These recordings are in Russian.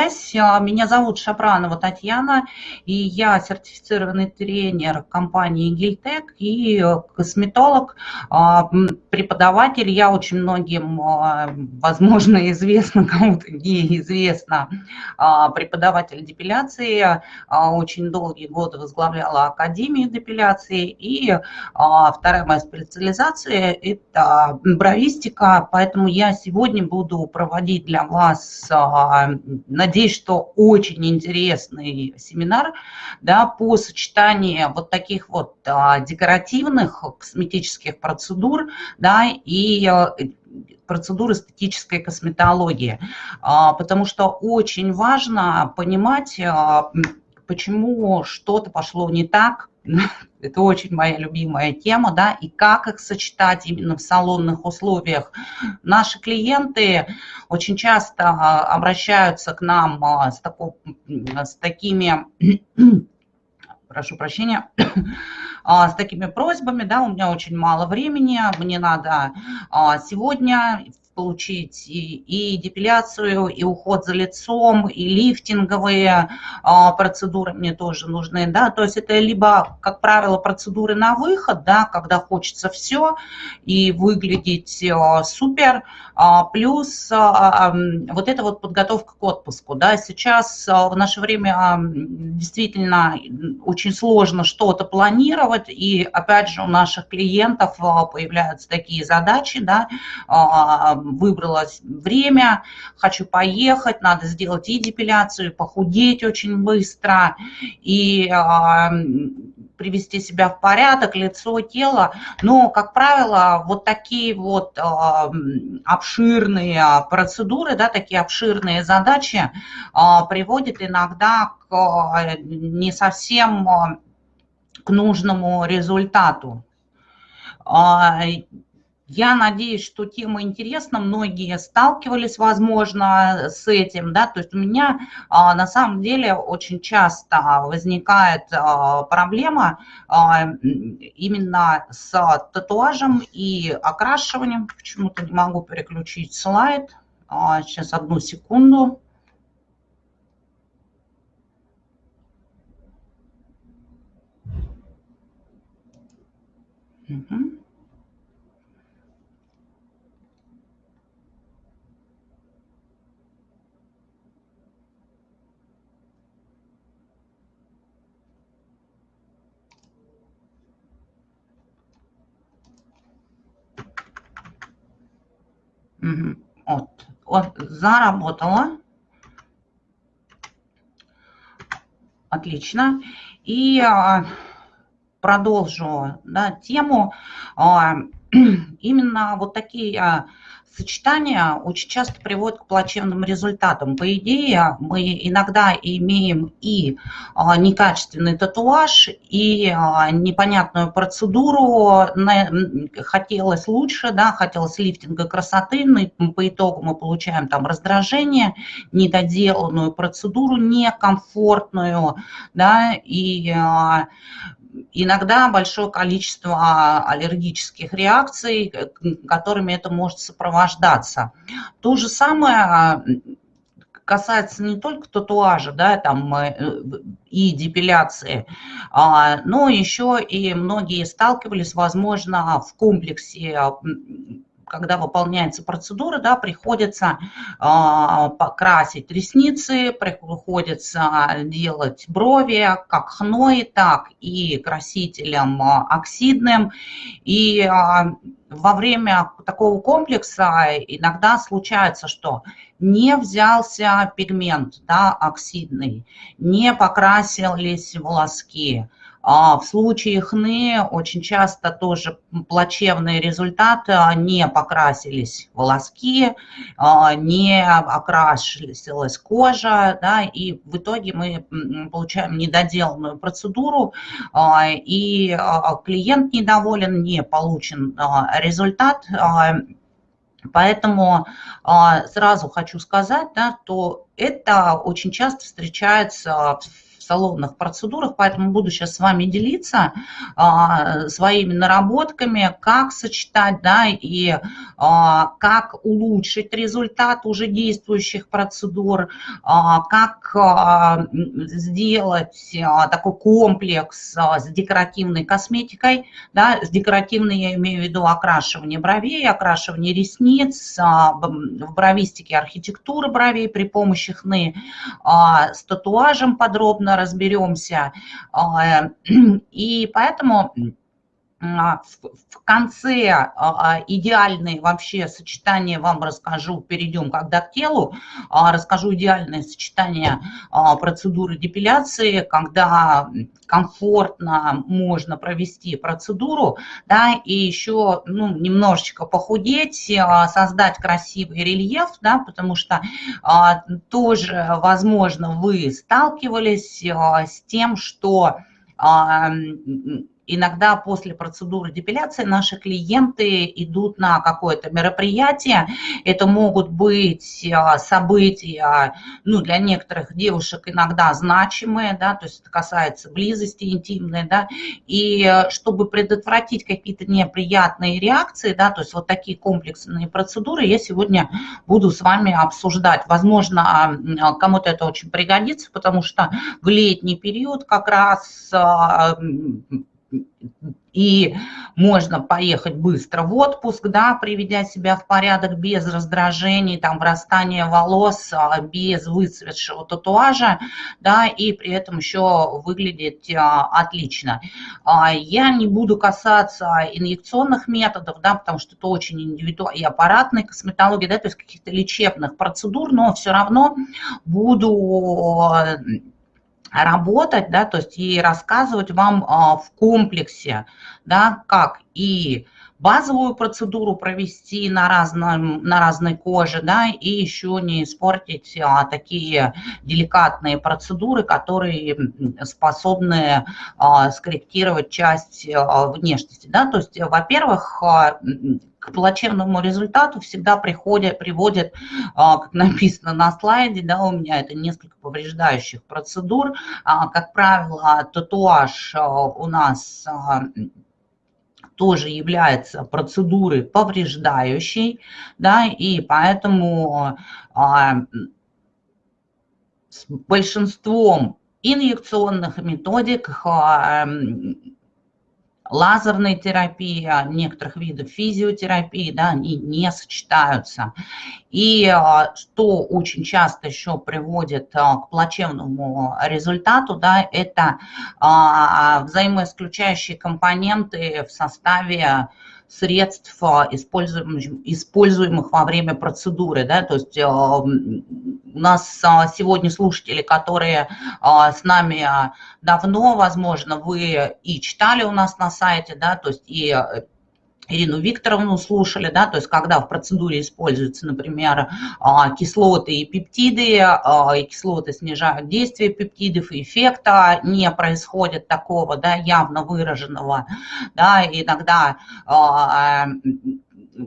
Меня зовут Шапранова Татьяна, и я сертифицированный тренер компании Гильтек и косметолог, а, преподаватель. Я очень многим, а, возможно, известно, кому-то неизвестно, а, преподаватель депиляции. Очень долгие годы возглавляла Академию депиляции. И вторая моя специализация – это бровистика, поэтому я сегодня буду проводить для вас, надеюсь, Надеюсь, что очень интересный семинар да, по сочетанию вот таких вот а, декоративных косметических процедур да, и а, процедур эстетической косметологии, а, потому что очень важно понимать, а, почему что-то пошло не так, это очень моя любимая тема, да, и как их сочетать именно в салонных условиях. Наши клиенты очень часто а, обращаются к нам а, с, тако, с такими, прошу прощения, а, с такими просьбами, да, у меня очень мало времени, мне надо сегодня получить и, и депиляцию, и уход за лицом, и лифтинговые а, процедуры мне тоже нужны, да, то есть это либо, как правило, процедуры на выход, да, когда хочется все и выглядеть а, супер, а, плюс а, а, вот эта вот подготовка к отпуску, да, сейчас а, в наше время а, действительно очень сложно что-то планировать, и опять же у наших клиентов а, появляются такие задачи, да, а, выбрала время, хочу поехать, надо сделать и депиляцию, похудеть очень быстро, и э, привести себя в порядок, лицо, тело. Но, как правило, вот такие вот э, обширные процедуры, да, такие обширные задачи э, приводят иногда к не совсем к нужному результату. Я надеюсь, что тема интересна, многие сталкивались, возможно, с этим, да, то есть у меня а, на самом деле очень часто возникает а, проблема а, именно с татуажем и окрашиванием, почему-то не могу переключить слайд, сейчас одну секунду. Угу. Вот, вот заработала. Отлично. И а, продолжу да, тему. А, именно вот такие а, сочетание очень часто приводит к плачевным результатам. По идее, мы иногда имеем и а, некачественный татуаж, и а, непонятную процедуру. Хотелось лучше, да, хотелось лифтинга красоты, но по итогу мы получаем там раздражение, недоделанную процедуру, некомфортную, да, и а, иногда большое количество аллергических реакций, которыми это может сопровождаться. То же самое касается не только татуажа, да, там э, и депиляции, а, но еще и многие сталкивались, возможно, в комплексе когда выполняется процедура, да, приходится э, покрасить ресницы, приходится делать брови как хной, так и красителем а, оксидным. И э, во время такого комплекса иногда случается, что не взялся пигмент да, оксидный, не покрасились волоски, а в случае хны очень часто тоже плачевные результаты, не покрасились волоски, а, не окрасилась кожа, да, и в итоге мы получаем недоделанную процедуру, а, и клиент недоволен, не получен результат, Поэтому сразу хочу сказать, да, то это очень часто встречается в салонных процедурах, поэтому буду сейчас с вами делиться а, своими наработками, как сочетать, да, и а, как улучшить результат уже действующих процедур, а, как а, сделать а, такой комплекс а, с декоративной косметикой, да, с декоративной я имею в виду окрашивание бровей, окрашивание ресниц, а, в бровистике архитектуры бровей при помощи хны, а, с татуажем подробно разберемся. А, и поэтому в конце а, а, идеальные вообще сочетания вам расскажу, перейдем когда к телу, расскажу идеальное сочетание процедуры депиляции, когда комфортно можно провести процедуру, да, и еще ну, немножечко похудеть, создать красивый рельеф, да, потому что тоже, возможно, вы сталкивались с тем, что Иногда после процедуры депиляции наши клиенты идут на какое-то мероприятие. Это могут быть а, события, ну, для некоторых девушек иногда значимые, да, то есть это касается близости интимной, да, и э, чтобы предотвратить какие-то неприятные реакции, да, то есть вот такие комплексные процедуры я сегодня буду с вами обсуждать. Возможно, кому-то это очень пригодится, потому что в летний период как раз а, и можно поехать быстро в отпуск, да, приведя себя в порядок без раздражений, там, врастания волос, а, без выцветшего татуажа, да, и при этом еще выглядеть а, отлично. А, я не буду касаться инъекционных методов, да, потому что это очень индивидуально, и аппаратной косметологии, да, то есть каких-то лечебных процедур, но все равно буду работать, да, то есть и рассказывать вам а, в комплексе, да, как и базовую процедуру провести на, разном, на разной коже, да, и еще не испортить а, такие деликатные процедуры, которые способны а, скорректировать часть а, внешности, да, то есть, во-первых, а, к плачевному результату всегда приходят, приводят, а, как написано на слайде, да, у меня это несколько повреждающих процедур. А, как правило, татуаж а, у нас тоже является процедурой повреждающей, да, и поэтому с большинством инъекционных методик лазерной терапии, а некоторых видов физиотерапии, да, они не сочетаются. И а, что очень часто еще приводит а, к плачевному результату, да, это взаимоисключающие компоненты в составе средств, используемых, используемых во время процедуры. Да? То есть у нас а, сегодня слушатели, которые а, с нами а, давно, возможно, вы и читали у нас на сайте, да, то есть и Ирину Викторовну слушали, да, то есть когда в процедуре используются, например, кислоты и пептиды, и кислоты снижают действие пептидов, эффекта не происходит такого, да, явно выраженного, да, иногда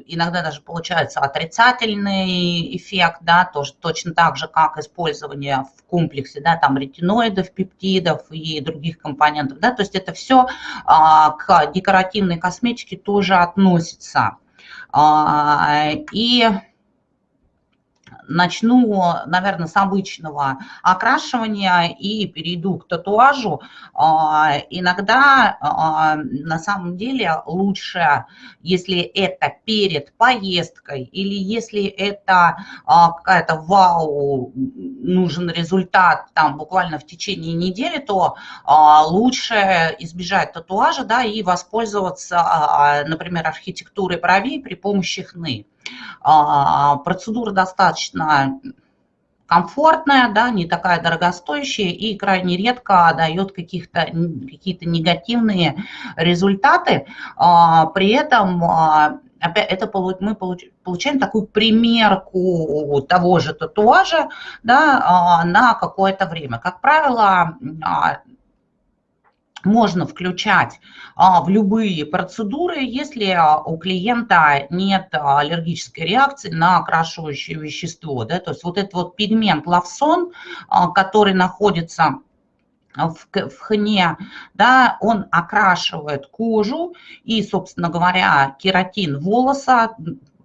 иногда даже получается отрицательный эффект, да, тоже точно так же, как использование в комплексе, да, там ретиноидов, пептидов и других компонентов, да, то есть это все а, к декоративной косметике тоже относится. А, и начну, наверное, с обычного окрашивания и перейду к татуажу. А, иногда а, на самом деле лучше, если это перед поездкой или если это а, какая-то вау, нужен результат там буквально в течение недели, то лучше избежать татуажа да, и воспользоваться, например, архитектурой бровей при помощи хны. А, процедура достаточно комфортная, да, не такая дорогостоящая и крайне редко дает какие-то негативные результаты. А, при этом а, опять это мы получаем такую примерку того же татуажа да, на какое-то время. Как правило, можно включать а, в любые процедуры, если а, у клиента нет аллергической реакции на окрашивающее вещество. Да? То есть вот этот вот пигмент лавсон, который находится в, в хне, да, он окрашивает кожу и, собственно говоря, кератин волоса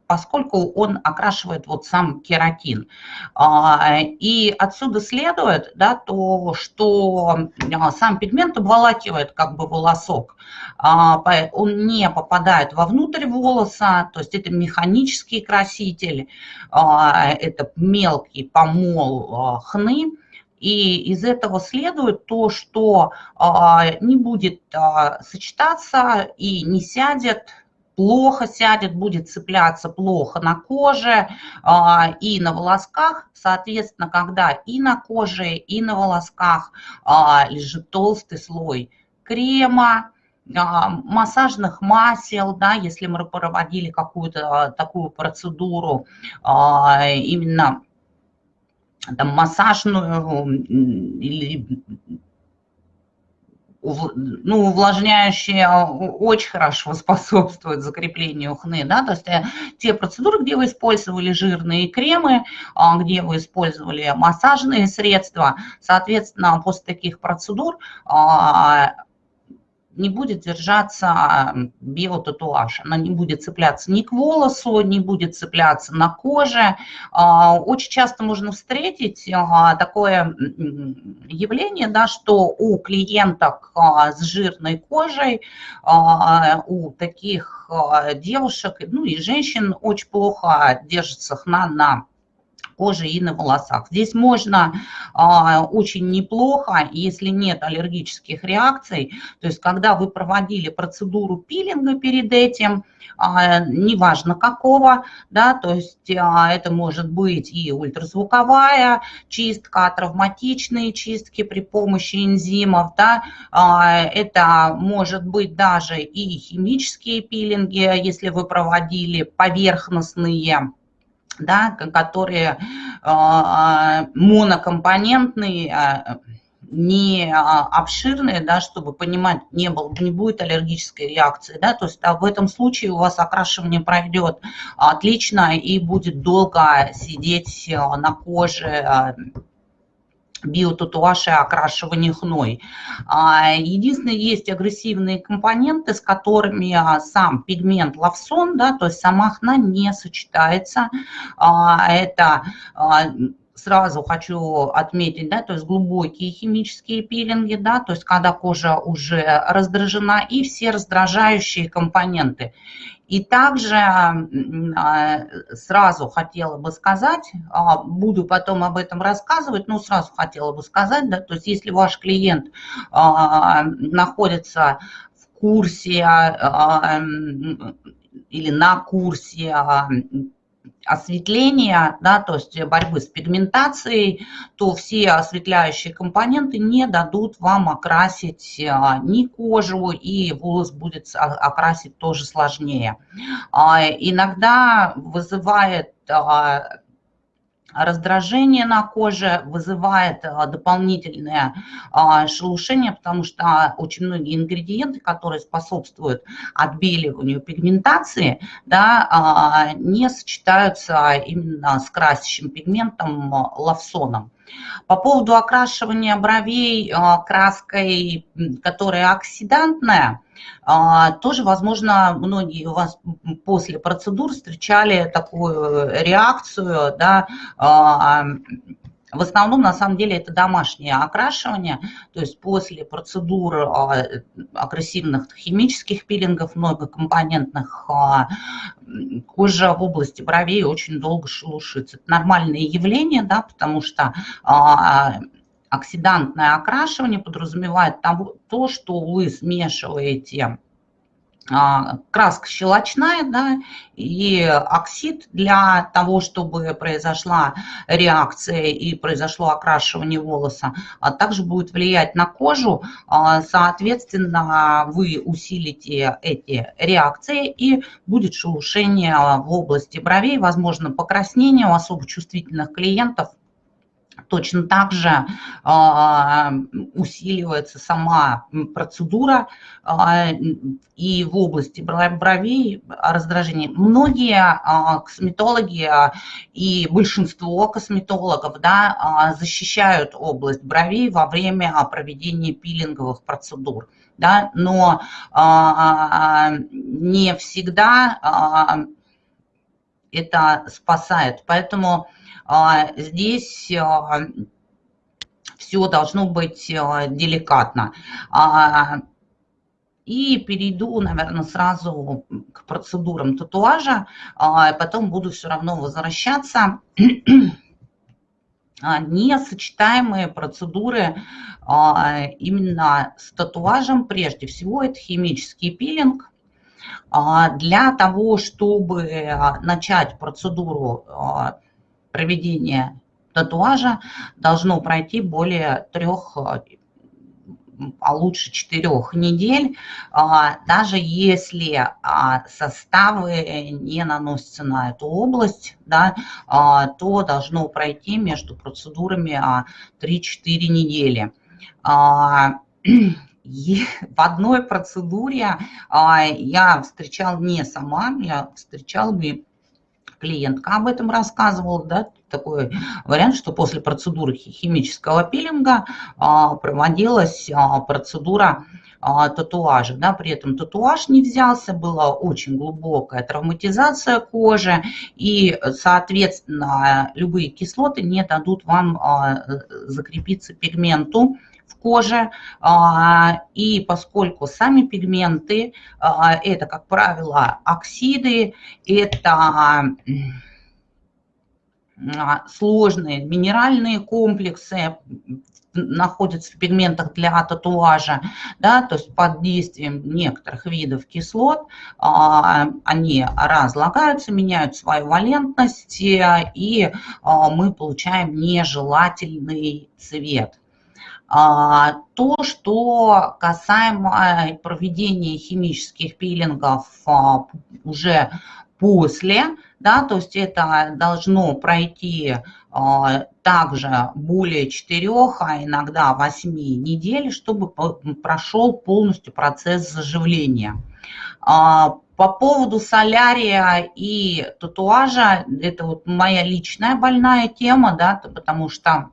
поскольку он окрашивает вот сам кератин. А, и отсюда следует, да, то, что а, сам пигмент обволакивает как бы волосок, а, он не попадает вовнутрь волоса, то есть это механический краситель, это мелкий помол хны, и из этого следует то, что не будет сочетаться и не сядет плохо сядет, будет цепляться плохо на коже а, и на волосках. Соответственно, когда и на коже, и на волосках а, лежит толстый слой крема, а, массажных масел, да, если мы проводили какую-то такую процедуру, именно там, массажную или ну, увлажняющие а, очень хорошо способствуют закреплению хны, да, то есть э, те процедуры, где вы использовали жирные кремы, а, где вы использовали массажные средства, соответственно, после таких процедур а, не будет держаться биотатуаж. Она не будет цепляться ни к волосу, не будет цепляться на коже. А, очень часто можно встретить а, такое явление, да, что у клиенток а, с жирной кожей, у таких девушек, ну и женщин очень плохо держится хна на коже и на волосах. Здесь можно а, очень неплохо, если нет аллергических реакций, то есть когда вы проводили процедуру пилинга перед этим, а, неважно какого, да, то есть а, это может быть и ультразвуковая чистка, травматичные чистки при помощи энзимов, да, а, это может быть даже и химические пилинги, если вы проводили поверхностные да, которые а, монокомпонентные, а, не а, обширные, да, чтобы понимать, не, было, не будет аллергической реакции. Да, то есть а в этом случае у вас окрашивание пройдет отлично и будет долго сидеть на коже биотатуаж и окрашивание хной. А, единственное, есть агрессивные компоненты, с которыми а, сам пигмент лавсон, да, то есть сама хна не сочетается. А, это сразу хочу отметить, да, то есть глубокие химические пилинги, да, то есть когда кожа уже раздражена, и все раздражающие компоненты. И также а, сразу хотела бы сказать, а, буду потом об этом рассказывать, но сразу хотела бы сказать, да, то есть если ваш клиент а, находится в курсе или на курсе осветления, да, то есть борьбы с пигментацией, то все осветляющие компоненты не дадут вам окрасить а, ни кожу, и волос будет окрасить тоже сложнее. А, иногда вызывает а, раздражение на коже, вызывает а, дополнительное а, шелушение, потому что очень многие ингредиенты, которые способствуют отбеливанию пигментации, да, а, не сочетаются именно с красящим пигментом лавсоном. По поводу окрашивания бровей краской, которая оксидантная, а, тоже, возможно, многие у вас после процедур встречали такую реакцию, да, а, в основном, на самом деле, это домашнее окрашивание, то есть после процедур а, агрессивных химических пилингов, многокомпонентных, кожа в области бровей очень долго шелушится. Это нормальное явление, да, потому что оксидантное окрашивание подразумевает того, то, что вы смешиваете а, краска щелочная, да, и оксид для того, чтобы произошла реакция и произошло окрашивание волоса, а также будет влиять на кожу. А, соответственно, вы усилите эти реакции и будет шелушение в области бровей, возможно, покраснение у особо чувствительных клиентов Точно так же а, усиливается сама процедура а, и в области бровей раздражения. Многие а, косметологи и большинство косметологов да, защищают область бровей во время проведения пилинговых процедур. Да, но не всегда это спасает. Поэтому а, здесь а, все должно быть а, деликатно. И перейду, наверное, сразу к процедурам татуажа, потом буду все равно возвращаться. Несочетаемые процедуры именно с татуажем, прежде всего, это химический пилинг. Для того, чтобы начать процедуру проведения татуажа должно пройти более трех, а лучше четырех недель, а, даже если а, составы не наносятся на эту область, да, а, то должно пройти между процедурами 3-4 недели. В одной процедуре я встречал не сама, я встречал клиентка об этом рассказывала, да, такой вариант, что после процедуры химического пилинга а, проводилась а, процедура а, татуажа. Да, при этом татуаж не взялся, была очень глубокая травматизация кожи, и, соответственно, любые кислоты не дадут вам закрепиться пигменту в коже. И поскольку сами пигменты, это, как правило, оксиды, это сложные минеральные комплексы находятся в пигментах для татуажа, да, то есть под действием некоторых видов кислот а, они разлагаются, меняют свою валентность, и а, мы получаем нежелательный цвет. А, то, что касаемо проведения химических пилингов а, уже после, да, то есть это должно пройти а, также более 4, а иногда 8 недель, чтобы прошел полностью процесс заживления. По поводу солярия и татуажа, это вот моя личная больная тема, да, потому что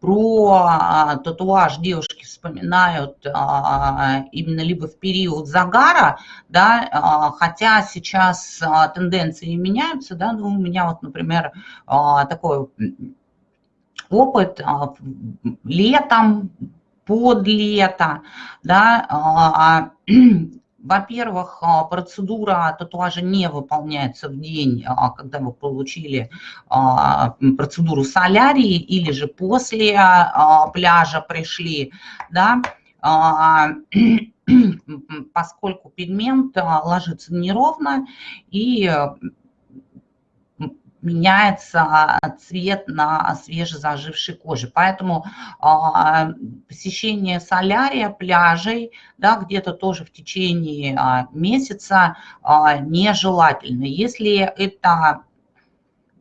про а, татуаж девушки вспоминают а, именно либо в период загара, да, хотя сейчас тенденции меняются, да, ну, у меня вот, например, такой опыт летом, под лето, да, во-первых, а, процедура татуажа не выполняется в день, а, когда вы получили а, процедуру солярии или же после пляжа пришли, да, поскольку пигмент ложится неровно и меняется цвет на свежезажившей коже. Поэтому а, посещение солярия, пляжей, да, где-то тоже в течение а, месяца а, нежелательно. Если это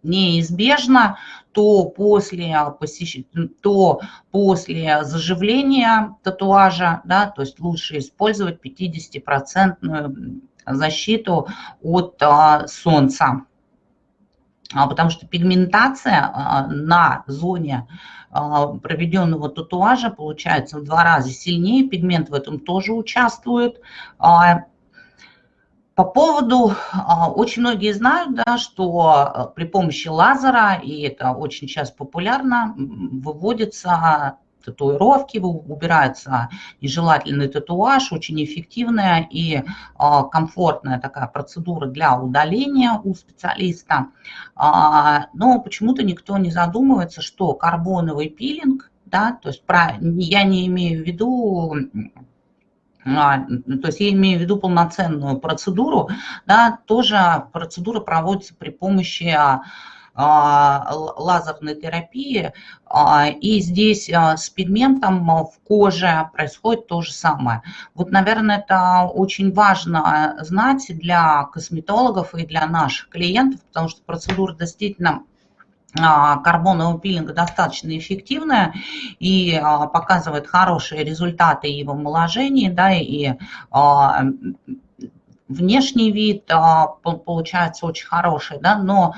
неизбежно, то после, посещ... то после заживления татуажа, да, то есть лучше использовать 50% защиту от а, солнца. А, потому что пигментация а, на зоне а, проведенного татуажа получается в два раза сильнее, пигмент в этом тоже участвует. По поводу, очень многие знают, да, что при помощи лазера, и это очень сейчас популярно, выводится татуировки, убирается нежелательный татуаж, очень эффективная и а, комфортная такая процедура для удаления у специалиста. А, но почему-то никто не задумывается, что карбоновый пилинг, да, то есть про, я не имею в виду а, то есть я имею в виду полноценную процедуру, да, тоже процедура проводится при помощи лазерной терапии. А, и здесь а, с пигментом в коже происходит то же самое. Вот, наверное, это очень важно знать для косметологов и для наших клиентов, потому что процедура действительно карбонового пилинга достаточно эффективная и показывает хорошие результаты и в омоложении, да, и внешний вид получается очень хороший, да, но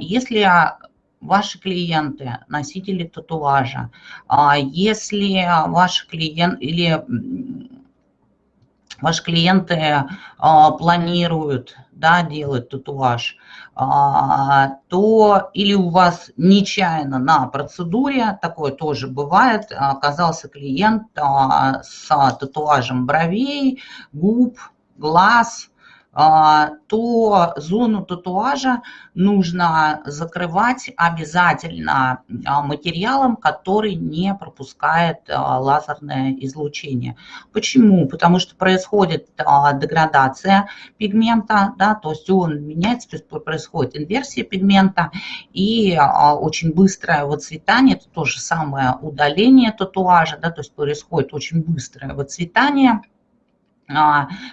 если ваши клиенты, носители татуажа, если ваши клиенты или ваши клиенты планируют да, делать татуаж, а, то или у вас нечаянно на процедуре, такое тоже бывает, оказался клиент а, с татуажем бровей, губ, глаз, а, то зону татуажа нужно закрывать обязательно а, материалом, который не пропускает а, лазерное излучение. Почему? Потому что происходит деградация пигмента, да, то есть он меняется, то есть происходит инверсия пигмента и очень быстрое выцветание, это то же самое удаление татуажа, да, то есть происходит очень быстрое выцветание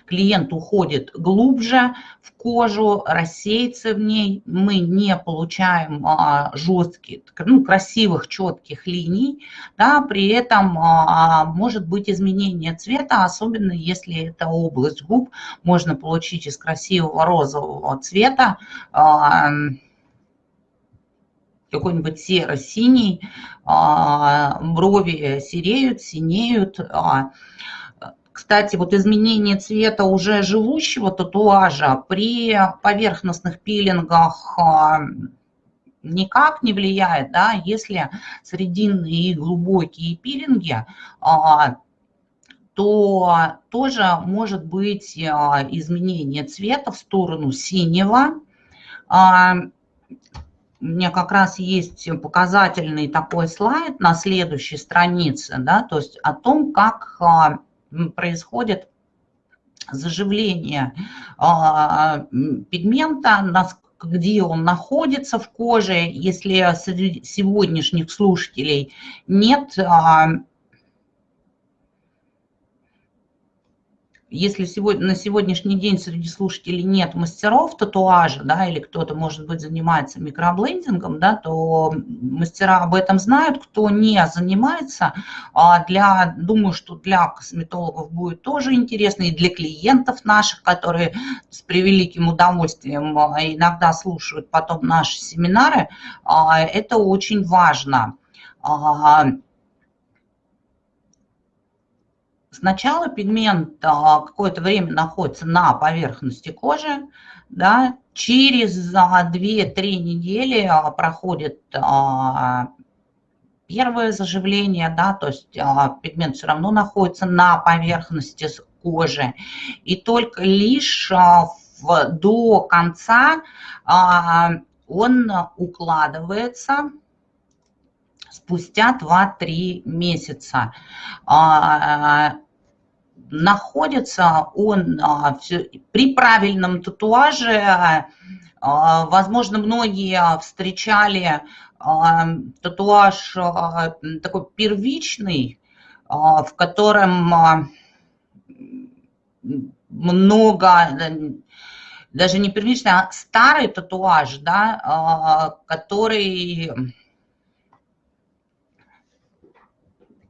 клиент уходит глубже в кожу, рассеется в ней, мы не получаем а, жестких, ну, красивых, четких линий, да, при этом а, может быть изменение цвета, особенно если это область губ, можно получить из красивого розового цвета, какой-нибудь серо-синий, брови сереют, синеют, кстати, вот изменение цвета уже живущего татуажа при поверхностных пилингах а, никак не влияет, да, если срединные и глубокие пилинги, а, то тоже может быть а, изменение цвета в сторону синего. У меня как раз есть показательный такой слайд на следующей странице, да, то есть о том, как происходит заживление а, пигмента, где он находится в коже. Если сегодняшних слушателей нет если сегодня, на сегодняшний день среди слушателей нет мастеров татуажа, да, или кто-то, может быть, занимается микроблендингом, да, то мастера об этом знают. Кто не занимается, а для, думаю, что для косметологов будет тоже интересно, и для клиентов наших, которые с превеликим удовольствием а, иногда слушают потом наши семинары, а, это очень важно. Сначала пигмент а, какое-то время находится на поверхности кожи, да, через 2-3 недели а, проходит а, первое заживление, да, то есть пигмент все равно находится на поверхности кожи. И только лишь в, до конца он укладывается спустя 2-3 месяца находится он а, при правильном татуаже. А, возможно, многие встречали а, татуаж такой первичный, в котором много, даже не первичный, а старый татуаж, да, который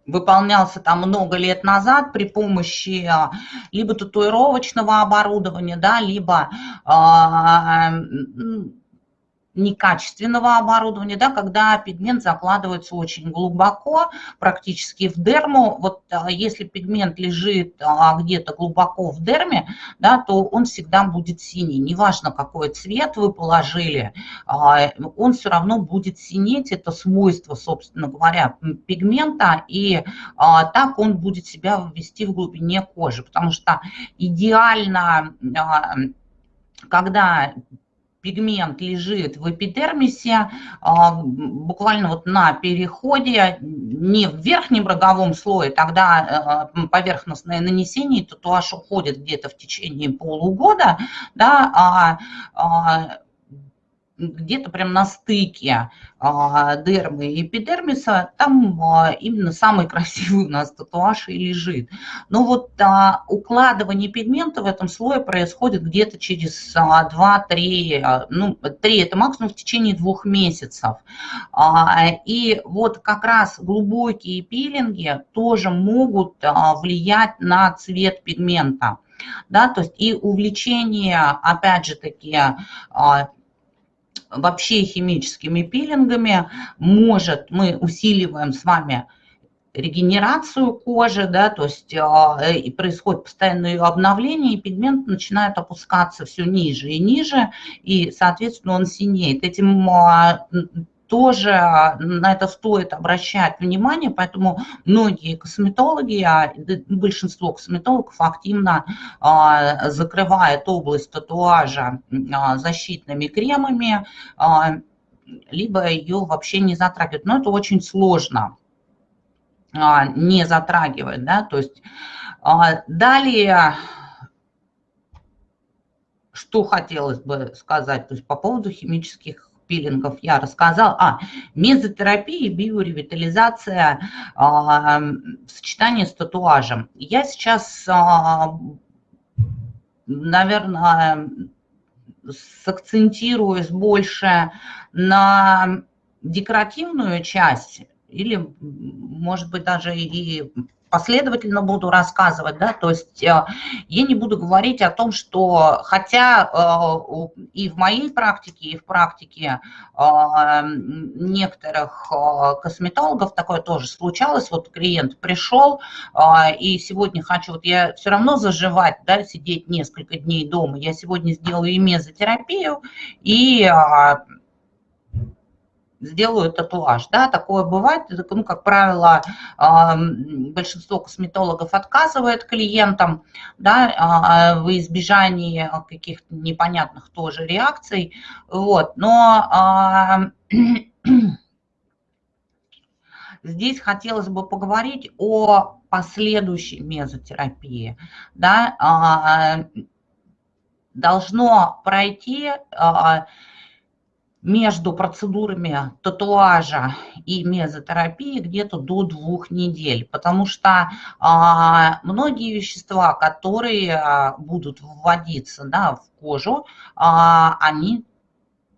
выполнялся там много лет назад при помощи а, либо татуировочного оборудования, да, либо а, некачественного оборудования, да, когда пигмент закладывается очень глубоко, практически в дерму. Вот а, если пигмент лежит а, где-то глубоко в дерме, да, то он всегда будет синий. Неважно, какой цвет вы положили, а, он все равно будет синеть. Это свойство, собственно говоря, пигмента, и так он будет себя вести в глубине кожи, потому что идеально когда пигмент лежит в эпидермисе, а, буквально вот на переходе, не в верхнем роговом слое, тогда э, поверхностное нанесение, татуаж уходит где-то в течение полугода, да, а, а где-то прям на стыке а, дермы и эпидермиса, там а, именно самый красивый у нас татуаж и лежит. Но вот а, укладывание пигмента в этом слое происходит где-то через 2-3, ну 3 это максимум в течение двух месяцев. И вот как раз глубокие пилинги тоже могут влиять на цвет пигмента да, то есть и увлечение, опять же таки, вообще химическими пилингами может, мы усиливаем с вами регенерацию кожи, да, то есть э, и происходит постоянное ее обновление, и пигмент начинает опускаться все ниже и ниже, и, соответственно, он синеет. Этим а, тоже на это стоит обращать внимание, поэтому многие косметологи, а большинство косметологов активно а, закрывают область татуажа а, защитными кремами, а, либо ее вообще не затрагивают. Но это очень сложно не затрагивать, да, то есть далее что хотелось бы сказать, то есть по поводу химических пилингов я рассказал. А, мезотерапия, биоревитализация, а, сочетание с татуажем. Я сейчас, а, наверное, сакцентируюсь больше на декоративную часть или, может быть, даже и последовательно буду рассказывать, да, то есть э, я не буду говорить о том, что, хотя э, и в моей практике, и в практике э, некоторых косметологов такое тоже случалось, вот клиент пришел, и сегодня хочу, вот я все равно заживать, да, сидеть несколько дней дома, я сегодня сделаю и мезотерапию, и сделаю татуаж. Да, такое бывает, ну, как правило, большинство косметологов отказывает клиентам да, а, в избежании каких-то непонятных тоже реакций. Вот. Но здесь хотелось бы поговорить о последующей мезотерапии. Да, а, должно пройти а, между процедурами татуажа и мезотерапии где-то до двух недель, потому что а, многие вещества, которые а, будут вводиться да, в кожу, а, они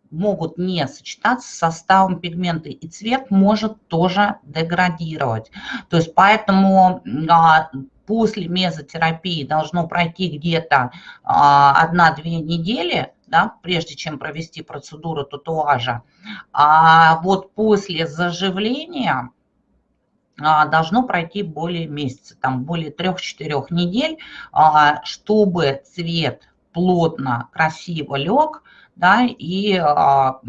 могут не сочетаться с составом пигмента, и цвет может тоже деградировать. То есть поэтому а, после мезотерапии должно пройти где-то а, 1-2 недели, да, прежде чем провести процедуру татуажа. А вот после заживления а, должно пройти более месяца, там более 3-4 недель, а, чтобы цвет плотно, красиво лег, да, и а,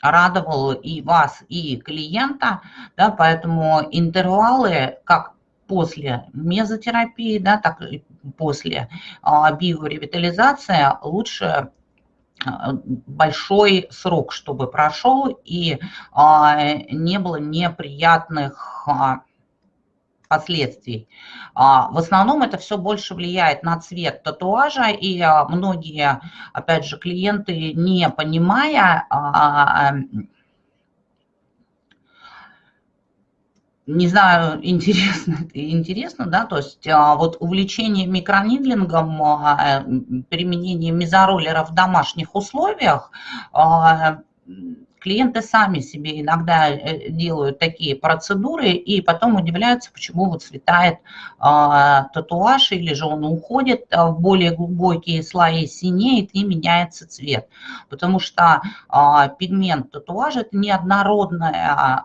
радовал и вас, и клиента, да, поэтому интервалы, как после мезотерапии, да, так и после биоревитализации лучше большой срок, чтобы прошел и а, не было неприятных а, последствий. В основном это все больше влияет на цвет татуажа, и многие, опять же, клиенты, не понимая, не знаю, интересно интересно, да, то есть а, вот увлечение микронидлингом, а, применение мезороллера в домашних условиях, а, клиенты сами себе иногда э, делают такие процедуры и потом удивляются, почему вот цветает татуаж или же он уходит в более глубокие слои, синеет и меняется цвет. Потому что пигмент татуажа – это неоднородная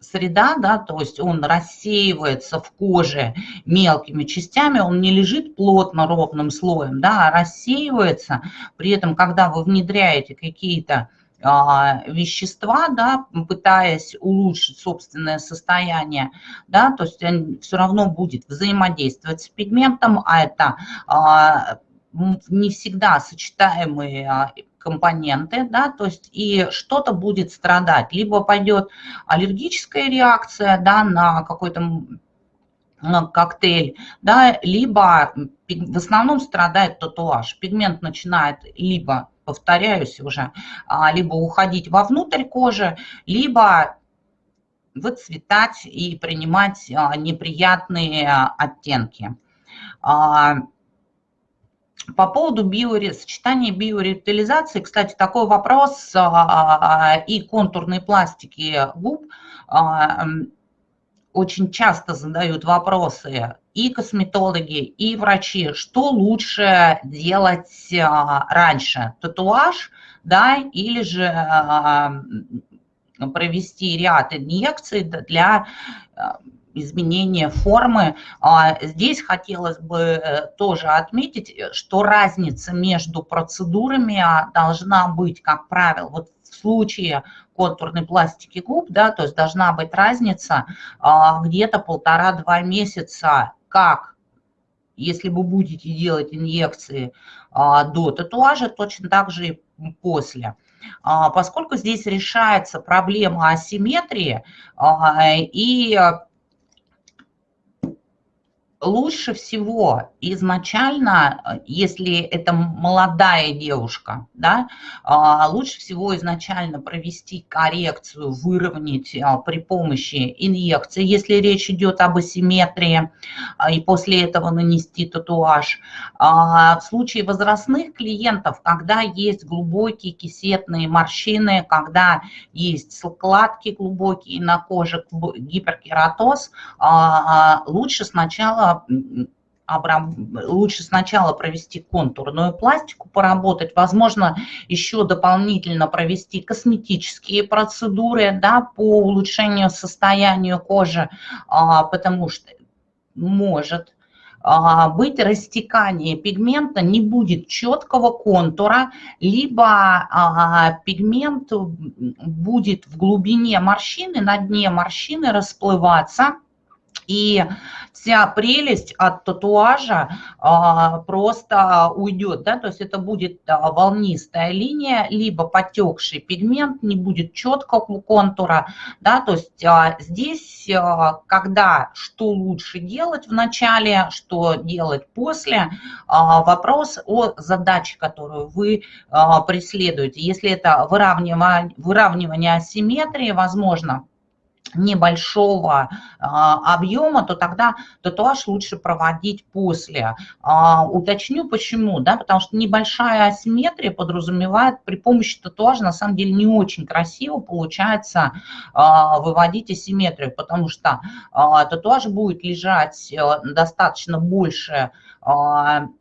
среда, да, то есть он рассеивается в коже мелкими частями, он не лежит плотно ровным слоем, да, а рассеивается. При этом, когда вы внедряете какие-то а, вещества, да, пытаясь улучшить собственное состояние, да, то есть он все равно будет взаимодействовать с пигментом, а это а, не всегда сочетаемые а, компоненты, да, то есть и что-то будет страдать. Либо пойдет аллергическая реакция, да, на какой-то коктейль, да, либо в основном страдает татуаж. Пигмент начинает либо повторяюсь уже, а, либо уходить вовнутрь кожи, либо выцветать и принимать а, неприятные оттенки. А, по поводу биори... сочетания биоревитализации, кстати, такой вопрос и контурной пластики губ очень часто задают вопросы и косметологи, и врачи, что лучше делать раньше, татуаж, да, или же провести ряд инъекций для э, изменения формы. А, здесь хотелось бы э, тоже отметить, что разница между процедурами а, должна быть, как правило, вот в случае контурной пластики губ, да, то есть должна быть разница а, где-то полтора-два месяца, как если вы будете делать инъекции до татуажа, точно так же и после. Поскольку здесь решается проблема асимметрии и лучше всего изначально, если это молодая девушка, да, а, лучше всего изначально провести коррекцию, выровнять а, при помощи инъекции, если речь идет об асимметрии, а, и после этого нанести татуаж. В случае возрастных клиентов, когда есть глубокие кисетные морщины, когда есть складки глубокие на коже, гиперкератоз, лучше сначала лучше сначала провести контурную пластику, поработать, возможно, еще дополнительно провести косметические процедуры да, по улучшению состояния кожи, а, потому что может а, быть растекание пигмента, не будет четкого контура, либо а, пигмент будет в глубине морщины, на дне морщины расплываться, и вся прелесть от татуажа а, просто уйдет, да, то есть это будет а, волнистая линия, либо потекший пигмент, не будет четкого контура, да, то есть а, здесь, а, когда что лучше делать в начале, что делать после, а, вопрос о задаче, которую вы а, преследуете. Если это выравнивание, выравнивание асимметрии, возможно, небольшого а, объема, то тогда татуаж лучше проводить после. А, уточню почему, да, потому что небольшая асимметрия подразумевает при помощи татуажа на самом деле не очень красиво получается а, выводить асимметрию, потому что татуаж будет лежать а, достаточно больше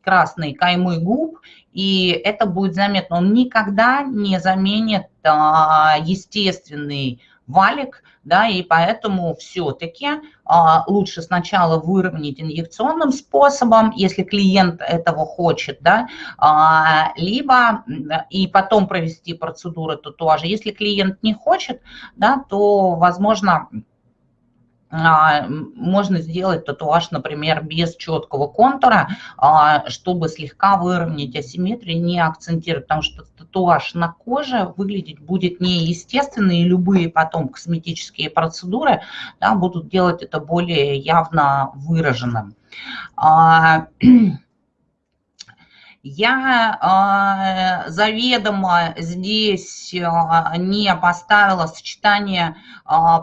красной каймы губ, и это будет заметно. Он никогда не заменит естественный валик, да, и поэтому все-таки а, лучше сначала выровнять инъекционным способом, если клиент этого хочет, да, а, либо и потом провести процедуру татуажа. Если клиент не хочет, да, то, возможно, а, можно сделать татуаж, например, без четкого контура, а, чтобы слегка выровнять асимметрию, не акцентировать, потому что татуаж на коже выглядеть будет неестественно, и любые потом косметические процедуры да, будут делать это более явно выраженным. А, я э, заведомо здесь э, не поставила сочетание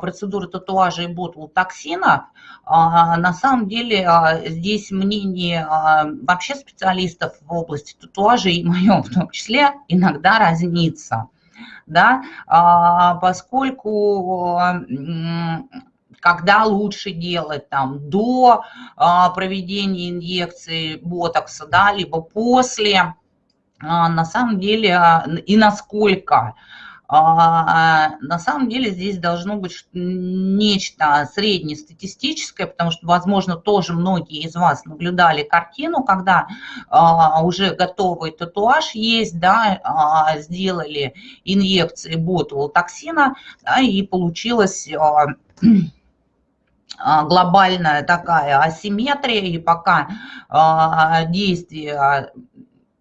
процедуры татуажа и ботулотоксинов. Э, на самом деле э, здесь мнение э, вообще специалистов в области татуажа и мое в том числе иногда разнится. Да, поскольку когда лучше делать, там, до а, проведения инъекции ботокса, да, либо после, а, на самом деле, а, и насколько. На самом деле здесь должно быть нечто среднестатистическое, потому что, возможно, тоже многие из вас наблюдали картину, когда уже готовый татуаж есть, да, сделали инъекции ботулотоксина, да, и получилось а, глобальная такая асимметрия, и пока а, действие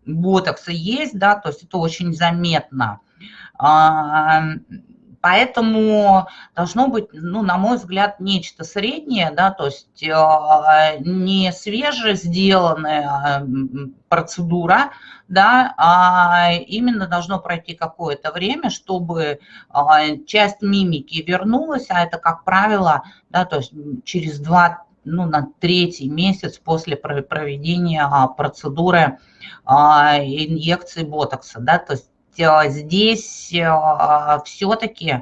ботокса есть, да, то есть это очень заметно. А, Поэтому должно быть, ну, на мой взгляд, нечто среднее, да, то есть э, не свеже сделанная процедура, да, а именно должно пройти какое-то время, чтобы часть мимики вернулась, а это, как правило, да, то есть через два ну, на третий месяц после проведения процедуры инъекции ботокса. Да? То есть здесь э, все-таки э,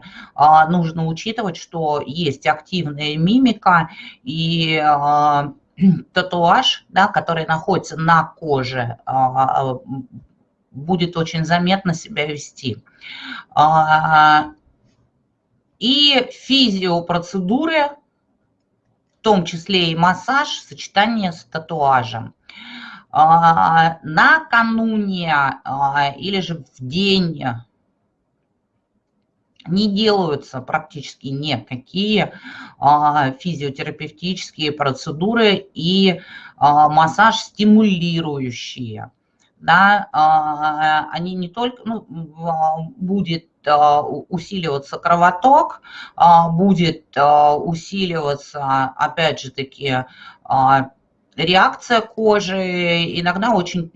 нужно учитывать, что есть активная мимика и татуаж, да, который находится на коже, будет очень заметно себя вести. И физиопроцедуры, в том числе и массаж, сочетание с татуажем. А, накануне а, или же в день не делаются практически никакие а, физиотерапевтические процедуры и массаж стимулирующие. Да, они не только, ну, будет усиливаться кровоток, будет усиливаться, опять же таки, реакция кожи, иногда очень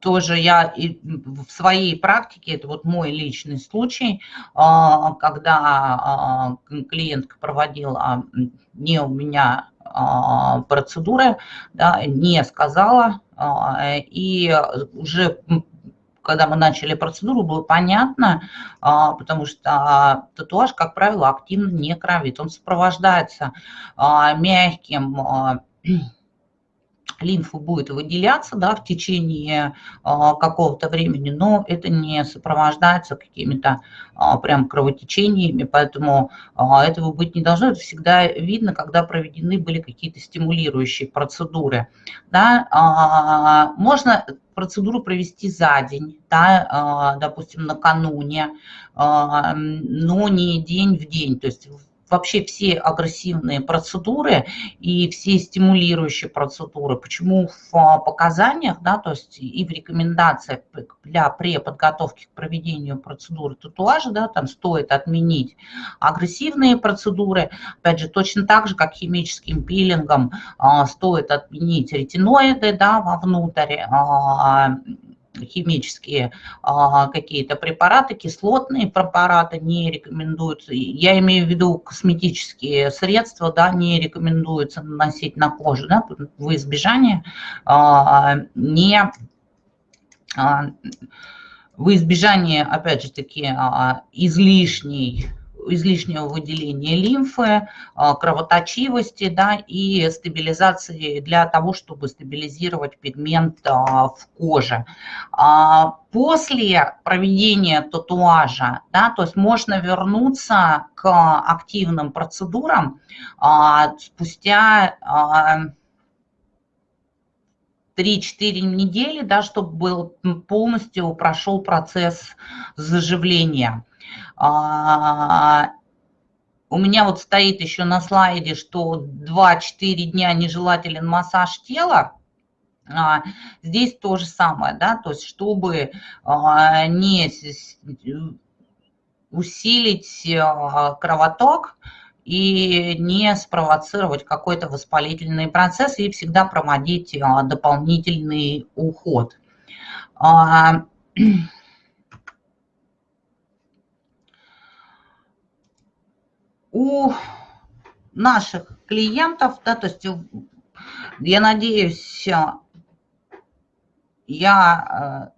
тоже я в своей практике, это вот мой личный случай, а, когда а, клиентка проводила не у меня а, процедуры, да, не сказала, и уже когда мы начали процедуру, было понятно, потому что татуаж, как правило, активно не кровит. Он сопровождается мягким лимфа будет выделяться да, в течение а, какого-то времени, но это не сопровождается какими-то а, прям кровотечениями, поэтому а, этого быть не должно. Это всегда видно, когда проведены были какие-то стимулирующие процедуры. Да. А, можно процедуру провести за день, да, а, допустим, накануне, а, но не день в день, то есть вообще все агрессивные процедуры и все стимулирующие процедуры, почему в а, показаниях, да, то есть и в рекомендациях для преподготовки к проведению процедуры татуажа, да, там стоит отменить агрессивные процедуры, опять же, точно так же, как химическим пилингом а, стоит отменить ретиноиды, да, вовнутрь, а, химические а, какие-то препараты, кислотные препараты не рекомендуются. Я имею в виду косметические средства, да, не рекомендуется наносить на кожу, да, в избежание а, не а, в избежание, опять же таки, излишней излишнего выделения лимфы, а, кровоточивости да, и стабилизации для того, чтобы стабилизировать пигмент а, в коже. А, после проведения татуажа, да, то есть можно вернуться к активным процедурам спустя 3-4 недели, да, чтобы был полностью прошел процесс заживления. А, у меня вот стоит еще на слайде, что 2-4 дня нежелателен массаж тела. А, здесь то же самое, да, то есть чтобы а, не усилить кровоток и не спровоцировать какой-то воспалительный процесс и всегда проводить дополнительный уход. у наших клиентов, да, то есть я надеюсь, я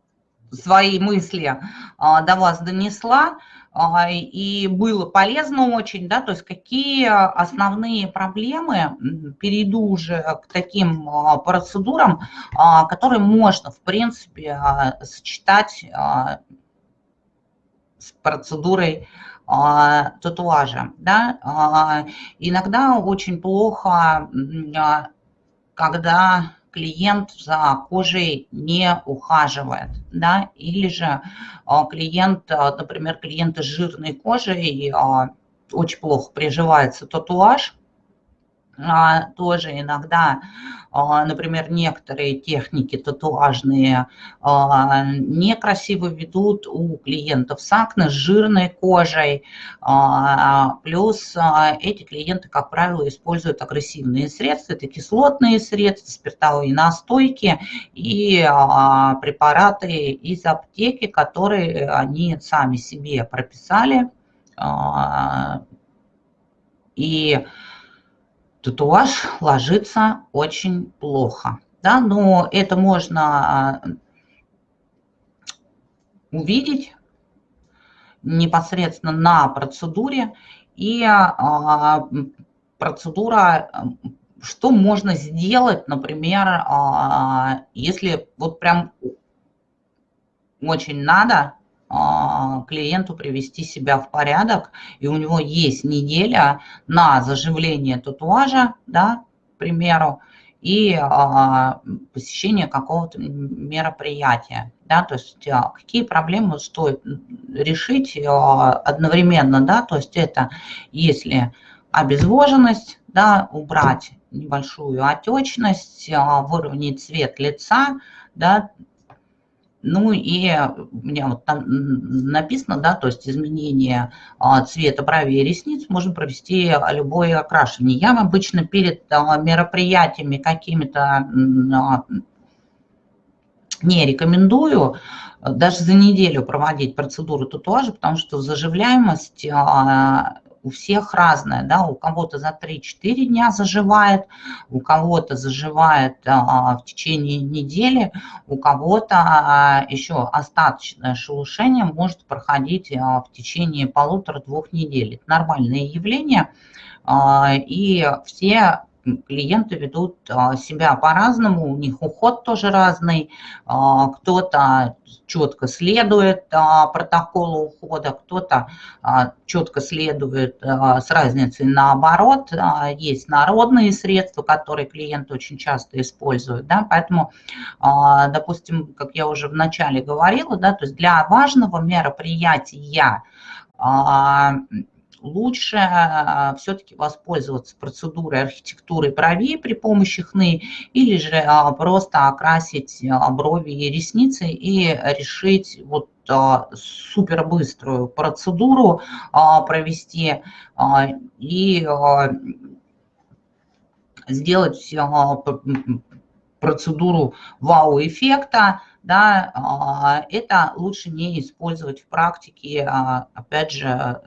э, свои мысли э, до вас донесла, э, и было полезно очень, да, то есть какие основные проблемы, перейду уже к таким процедурам, которые можно, в принципе, сочетать с процедурой татуажа. Да? А, иногда очень плохо, а, когда клиент за кожей не ухаживает, да, или же клиент, например, клиент с жирной кожей, очень плохо приживается татуаж, а, тоже иногда, а, например, некоторые техники татуажные а, некрасиво ведут у клиентов с акне, с жирной кожей. Плюс эти клиенты, как правило, используют агрессивные средства, это кислотные средства, спиртовые настойки и препараты из аптеки, которые они сами себе прописали. И татуаж ложится очень плохо. Да, но это можно а, увидеть непосредственно на процедуре. И а, процедура, что можно сделать, например, а, если вот прям очень надо, клиенту привести себя в порядок, и у него есть неделя на заживление татуажа, да, к примеру, и а, посещение какого-то мероприятия. Да, то есть а, какие проблемы стоит решить а, одновременно, да, то есть это если обезвоженность, да, убрать небольшую отечность, а, выровнять цвет лица, да, ну и у меня вот там написано, да, то есть изменение а, цвета бровей и ресниц можно провести любое окрашивание. Я обычно перед а, мероприятиями какими-то а, не рекомендую даже за неделю проводить процедуру татуажа, потому что заживляемость у всех разная, да, у кого-то за 3-4 дня заживает, у кого-то заживает а, в течение недели, у кого-то а, еще остаточное шелушение может проходить а, в течение полутора-двух недель. Это нормальное явление, а, и все клиенты ведут а, себя по-разному, у них уход тоже разный, а, кто-то четко следует а, протоколу ухода, кто-то четко следует с разницей наоборот. Есть народные средства, которые клиенты очень часто используют, да, поэтому, допустим, как я уже вначале говорила, да, то есть для важного мероприятия лучше а, все-таки воспользоваться процедурой архитектуры бровей при помощи хны или же а, просто окрасить а, брови и ресницы и решить вот супер быструю процедуру провести и сделать процедуру вау-эффекта, да, это лучше не использовать в практике, опять же,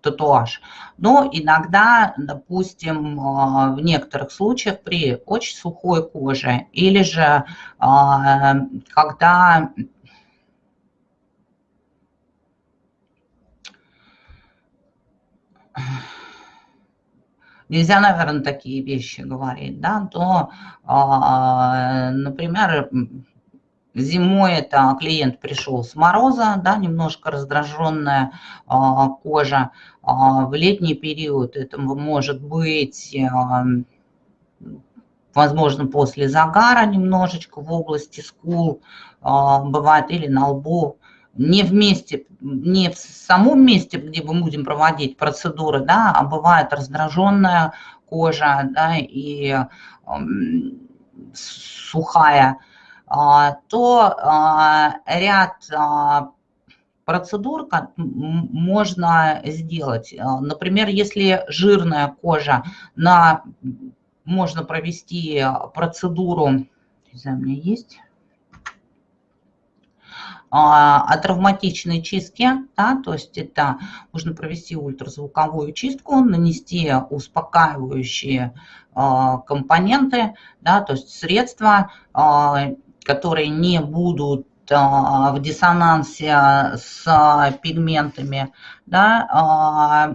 татуаж. Но иногда, допустим, а, в некоторых случаях при очень сухой коже или же а, когда нельзя, наверное, такие вещи говорить, да, то, а, например, Зимой это клиент пришел с мороза, да, немножко раздраженная кожа. А, в летний период это может быть, возможно, после загара немножечко в области скул а, бывает или на лбу. Не в месте, не в самом месте, где мы будем проводить процедуры, да, а бывает раздраженная кожа, да, и сухая а, то ряд процедур можно сделать. Например, если жирная кожа, на, можно провести процедуру, не знаю, у меня есть, о травматичной чистке, да, то есть это можно провести ультразвуковую чистку, нанести успокаивающие компоненты, да, то есть средства, которые не будут а, в диссонансе с пигментами, да, а,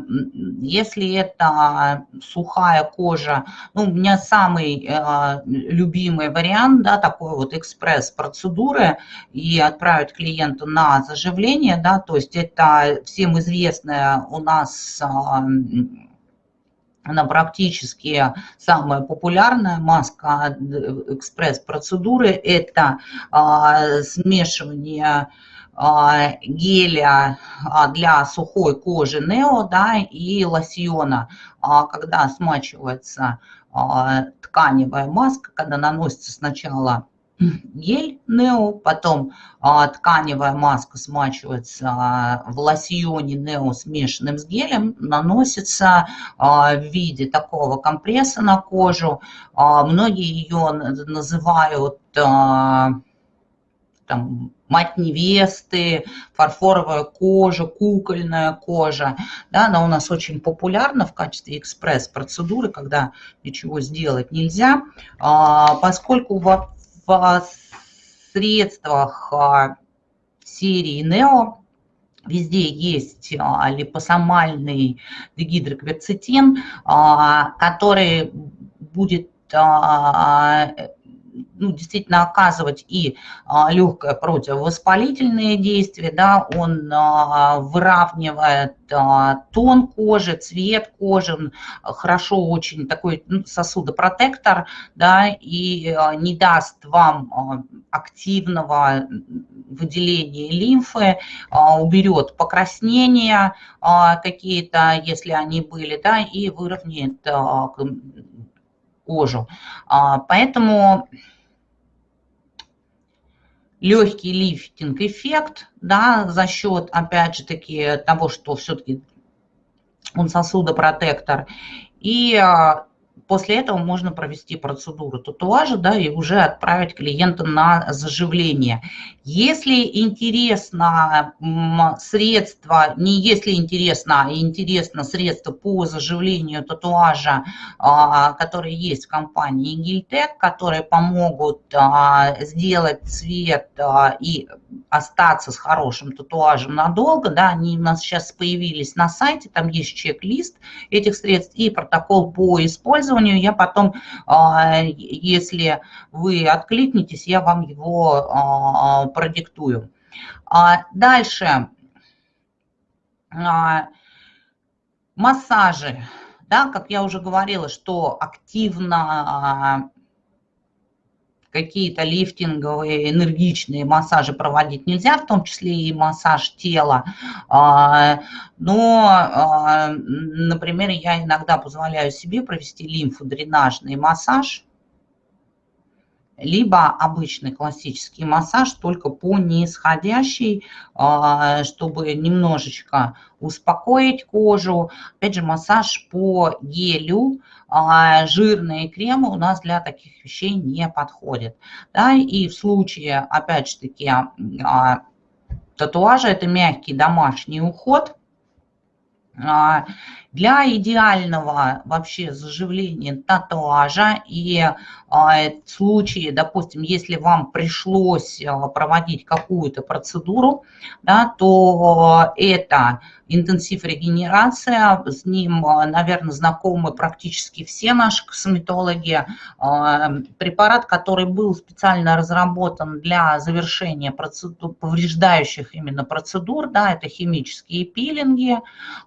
если это сухая кожа, ну, у меня самый а, любимый вариант, да, такой вот экспресс-процедуры и отправить клиента на заживление, да, то есть это всем известная у нас она практически самая популярная маска экспресс-процедуры. Это а, смешивание геля для сухой кожи Нео да, и лосьона, когда смачивается тканевая маска, когда наносится сначала гель Нео, потом а, тканевая маска смачивается а, в лосьоне Нео, смешанным с гелем, наносится а, в виде такого компресса на кожу. А, многие ее называют а, там, мать невесты, фарфоровая кожа, кукольная кожа. Да, она у нас очень популярна в качестве экспресс-процедуры, когда ничего сделать нельзя, а, поскольку в в средствах а, серии Нео. Везде есть а, липосомальный дегидрокверцетин, а, который будет ну, действительно оказывать и а, легкое противовоспалительное действие, да, он а, выравнивает а, тон кожи, цвет кожи, хорошо очень такой ну, сосудопротектор, да, и не даст вам активного выделения лимфы, уберет покраснения какие-то, если они были, да, и выровняет кожу. Поэтому легкий лифтинг-эффект, да, за счет, опять же таки, того, что все-таки он сосудопротектор. И а, после этого можно провести процедуру татуажа да, и уже отправить клиента на заживление. Если интересно средство, не если интересно, а интересно средство по заживлению татуажа, а, которые есть в компании Гильтек, которые помогут а, сделать цвет а, и остаться с хорошим татуажем надолго, да, они у нас сейчас появились на сайте, там есть чек-лист этих средств и протокол по использованию. Я потом, если вы откликнетесь, я вам его продиктую. А дальше. А, массажи. Да, как я уже говорила, что активно а, какие-то лифтинговые, энергичные массажи проводить нельзя, в том числе и массаж тела. Но, например, я иногда позволяю себе провести лимфодренажный массаж, либо обычный классический массаж, только по нисходящей, а, чтобы немножечко успокоить кожу. Опять же, массаж по гелю, а, жирные кремы у нас для таких вещей не подходят. Да, и в случае, опять же таки, а, татуажа, это мягкий домашний уход – для идеального вообще заживления татуажа и а, в случае, допустим, если вам пришлось а, проводить какую-то процедуру, да, то это интенсив регенерация, с ним, наверное, знакомы практически все наши косметологи. Препарат, который был специально разработан для завершения процедур, повреждающих именно процедур, да, это химические пилинги,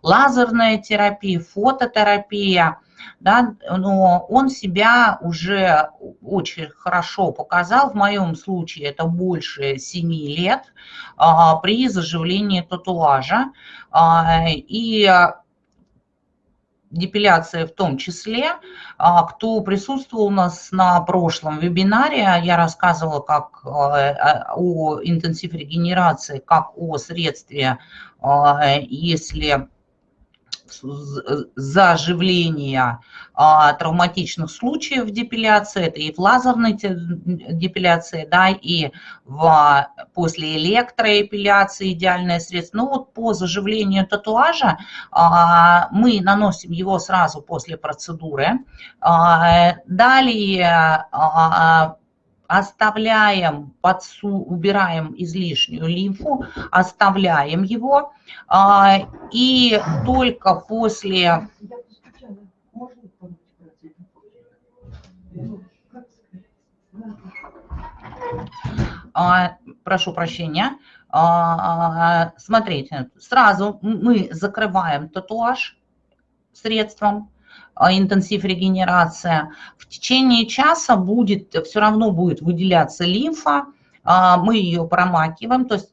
лазерная терапия, фототерапия, да, но он себя уже очень хорошо показал. В моем случае это больше 7 лет а, при заживлении татуажа. А, и депиляция в том числе. А, кто присутствовал у нас на прошлом вебинаре, я рассказывала как о интенсив регенерации, как о средстве, если заживления а, травматичных случаев депиляции, это и в лазерной депиляции, да, и в, после электроэпиляции идеальное средство. Ну вот по заживлению татуажа а, мы наносим его сразу после процедуры. А, далее а, оставляем, подсу, убираем излишнюю лимфу, оставляем его, а, и только после... А, прошу прощения. А, смотрите, сразу мы закрываем татуаж средством, интенсив регенерация, в течение часа будет, все равно будет выделяться лимфа, а, мы ее промакиваем, то есть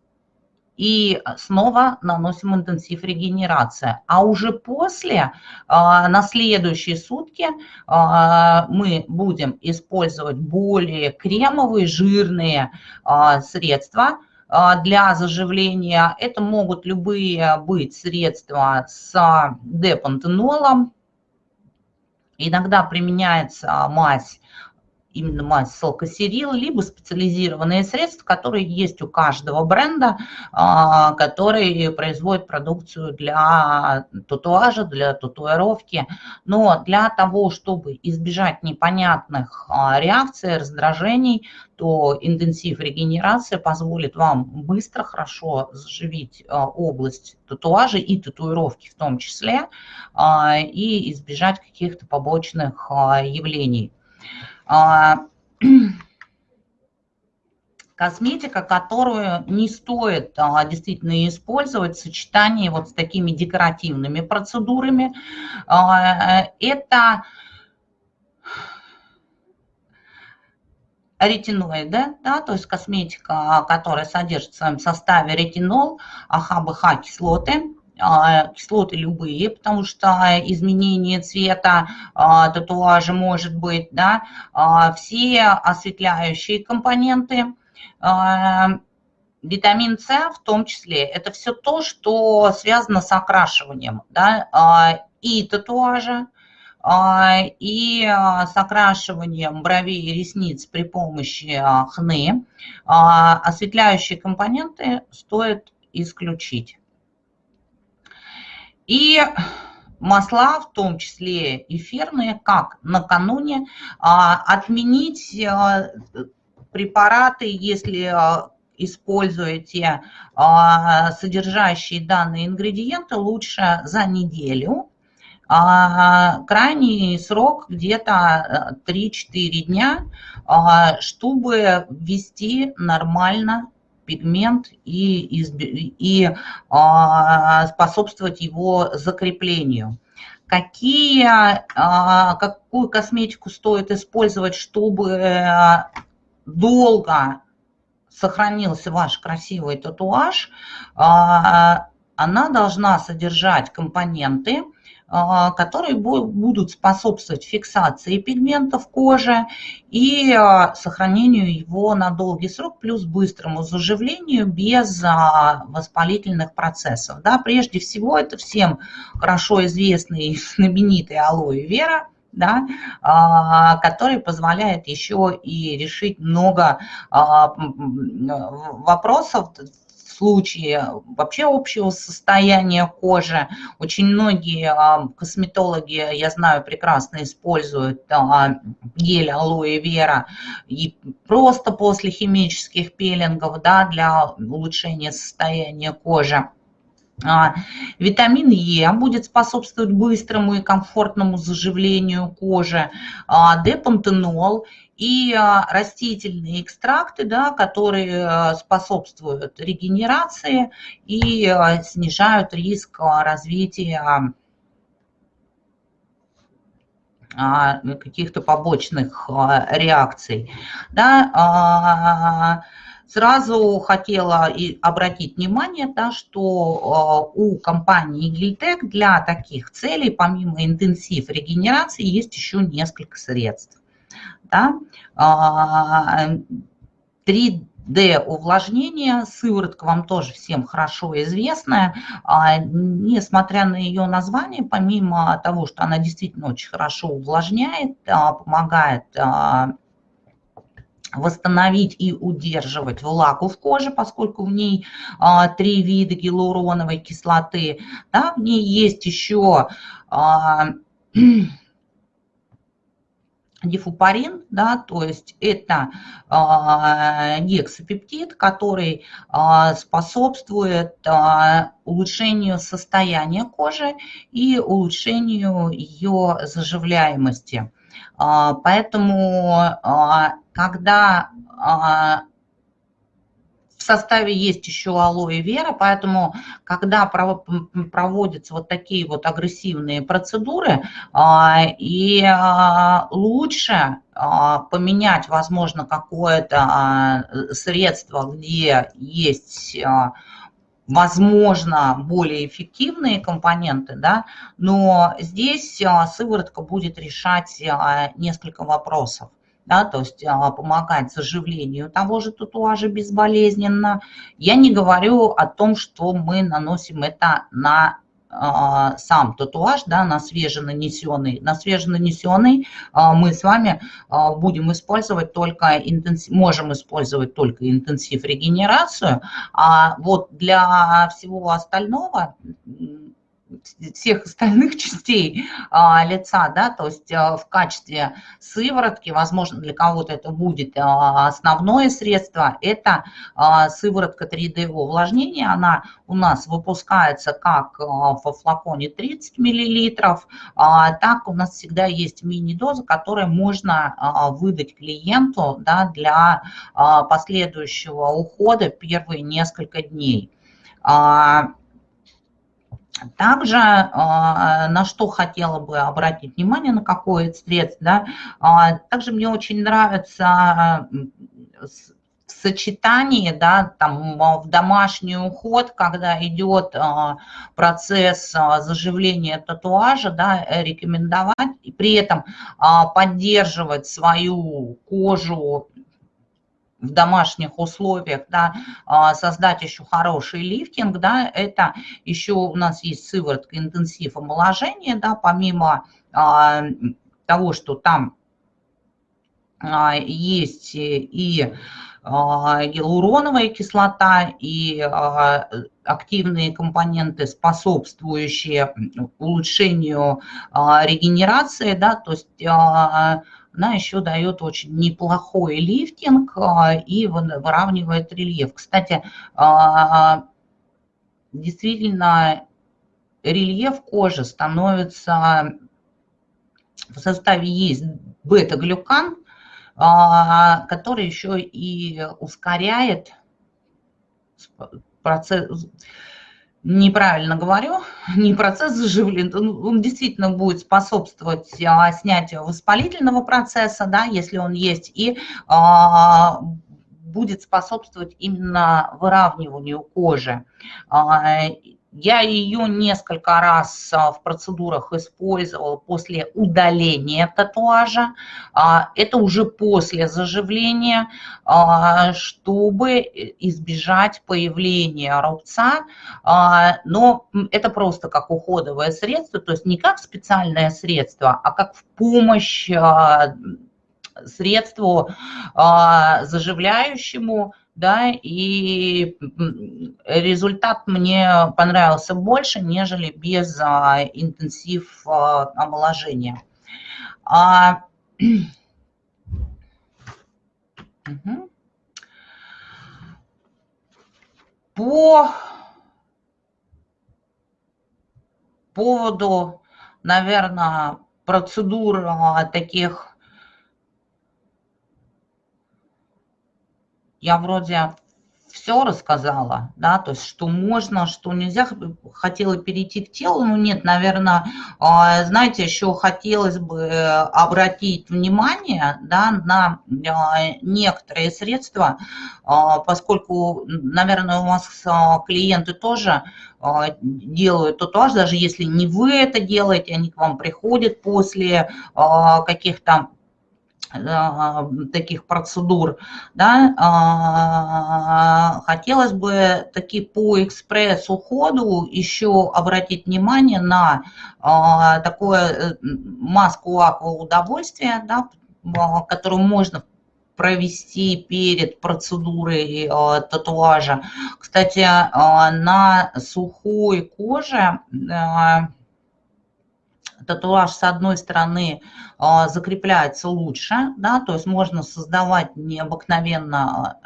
и снова наносим интенсив регенерации. А уже после, на следующие сутки, мы будем использовать более кремовые, жирные средства для заживления. Это могут любые быть средства с депантенолом. Иногда применяется мазь именно мазь салкосерил, либо специализированные средства, которые есть у каждого бренда, а, который производит продукцию для татуажа, для татуировки. Но для того, чтобы избежать непонятных а, реакций, раздражений, то интенсив регенерации позволит вам быстро, хорошо заживить а, область татуажа и татуировки в том числе, и избежать каких-то побочных явлений. А, косметика, которую не стоит а, действительно использовать в сочетании вот с такими декоративными процедурами. А, это ретиноиды, да, то есть косметика, которая содержит в своем составе ретинол, АХ-БХ кислоты, кислоты любые, потому что изменение цвета а, татуажа может быть, да, а, все осветляющие компоненты, витамин С в том числе, это все то, что связано с окрашиванием, да, и татуажа, и с окрашиванием бровей и ресниц при помощи хны. Осветляющие компоненты стоит исключить. И масла, в том числе эфирные, как накануне а, отменить а, препараты, если а, используете содержащие данные ингредиенты, лучше за неделю. Крайний срок где-то 3-4 дня, чтобы ввести нормально пигмент и, и а, способствовать его закреплению. Какие, а, какую косметику стоит использовать, чтобы э, долго сохранился ваш красивый татуаж, а, она должна содержать компоненты, которые будут способствовать фиксации пигментов кожи и а, сохранению его на долгий срок, плюс быстрому заживлению без а, воспалительных процессов. Да, прежде всего, это всем хорошо известный знаменитый алоэ вера, да, который позволяет еще и решить много вопросов случае вообще общего состояния кожи. Очень многие а, косметологи, я знаю, прекрасно используют а, гель алоэ вера и просто после химических пилингов да, для улучшения состояния кожи. А, витамин Е будет способствовать быстрому и комфортному заживлению кожи. Депантенол и а, растительные экстракты, да, которые а, способствуют регенерации и а, снижают риск развития каких-то побочных реакций. Да, Сразу хотела и обратить внимание, да, что у компании Гильтек для таких целей, помимо интенсив регенерации, есть еще несколько средств. Да? 3D а, увлажнение, сыворотка вам тоже всем хорошо известная. А, несмотря на ее название, помимо того, что она действительно очень хорошо увлажняет, а, помогает восстановить и удерживать влагу в коже, поскольку в ней три вида гиалуроновой кислоты. Да, в ней есть еще дифупарин, да, то есть это э, гексапептид, который э, способствует э, улучшению состояния кожи и улучшению ее заживляемости. Э, поэтому, э, когда э, составе есть еще алоэ вера, поэтому когда проводятся вот такие вот агрессивные процедуры, а, и а, лучше а, поменять, возможно, какое-то средство, где есть возможно, более эффективные компоненты, да, но здесь сыворотка будет решать несколько вопросов. Да, то есть помогать заживлению того же татуажа безболезненно. Я не говорю о том, что мы наносим это на а, сам татуаж да, на свеженанесенный. На свеженанесенный а, мы с вами а, будем использовать только интенсив, можем использовать только интенсив регенерацию, а вот для всего остального всех остальных частей а, лица, да, то есть а, в качестве сыворотки, возможно, для кого-то это будет а, основное средство, это а, сыворотка 3D увлажнения, она у нас выпускается как а, во флаконе 30 мл, а, так у нас всегда есть мини-доза, которую можно а, выдать клиенту да, для а, последующего ухода первые несколько дней. А, также а, на что хотела бы обратить внимание, на какое средство, да, а, также мне очень нравится в сочетании, да, там в домашний уход, когда идет процесс заживления татуажа, да, рекомендовать и при этом поддерживать свою кожу в домашних условиях, да, а, создать еще хороший лифтинг, да, это еще у нас есть сыворотка интенсив омоложения, да, помимо а, того, что там а, есть и гиалуроновая кислота и активные компоненты, способствующие улучшению регенерации, да, то есть она еще дает очень неплохой лифтинг а, и выравнивает рельеф. Кстати, а, действительно, рельеф кожи становится, в составе есть бета-глюкан, а, который еще и ускоряет процесс, неправильно говорю, не процесс заживления, он действительно будет способствовать а, снятию воспалительного процесса, да, если он есть, и а, будет способствовать именно выравниванию кожи. А, я ее несколько раз а, в процедурах использовала после удаления татуажа. А, это уже после заживления, а, чтобы избежать появления рубца. Но это просто как уходовое средство, то есть не как специальное средство, а как в помощь средству заживляющему, да, и результат мне понравился больше, нежели без а, интенсив а, омоложения. А. По поводу, наверное, процедур а, таких я вроде все рассказала, да, то есть что можно, что нельзя. Хотела перейти к телу, но нет, наверное, а, знаете, еще хотелось бы обратить внимание, да, на а, некоторые средства, а, поскольку, наверное, у вас клиенты тоже делают татуаж, даже если не вы это делаете, они к вам приходят после каких-то таких процедур, да, а, хотелось бы таки по экспресс-уходу еще обратить внимание на а, такое э, маску акваудовольствия, да, которую можно провести перед процедурой татуажа. Кстати, на сухой коже татуаж с одной стороны а, закрепляется лучше, да, то есть можно создавать необыкновенно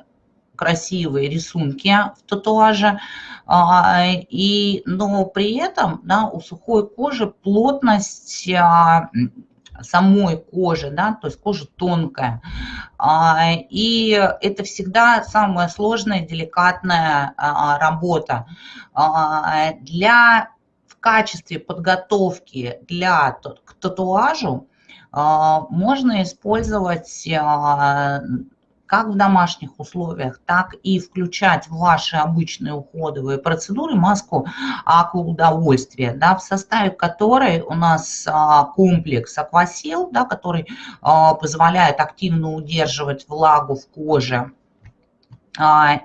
красивые рисунки в татуаже, а, и, но при этом да, у сухой кожи плотность а, самой кожи, да, то есть кожа тонкая. И это всегда самая сложная, деликатная работа. Для качестве подготовки для, к татуажу а, можно использовать а, как в домашних условиях, так и включать в ваши обычные уходовые процедуры маску акваудовольствия, да, в составе которой у нас а, комплекс аквасил, да, который позволяет активно удерживать влагу в коже,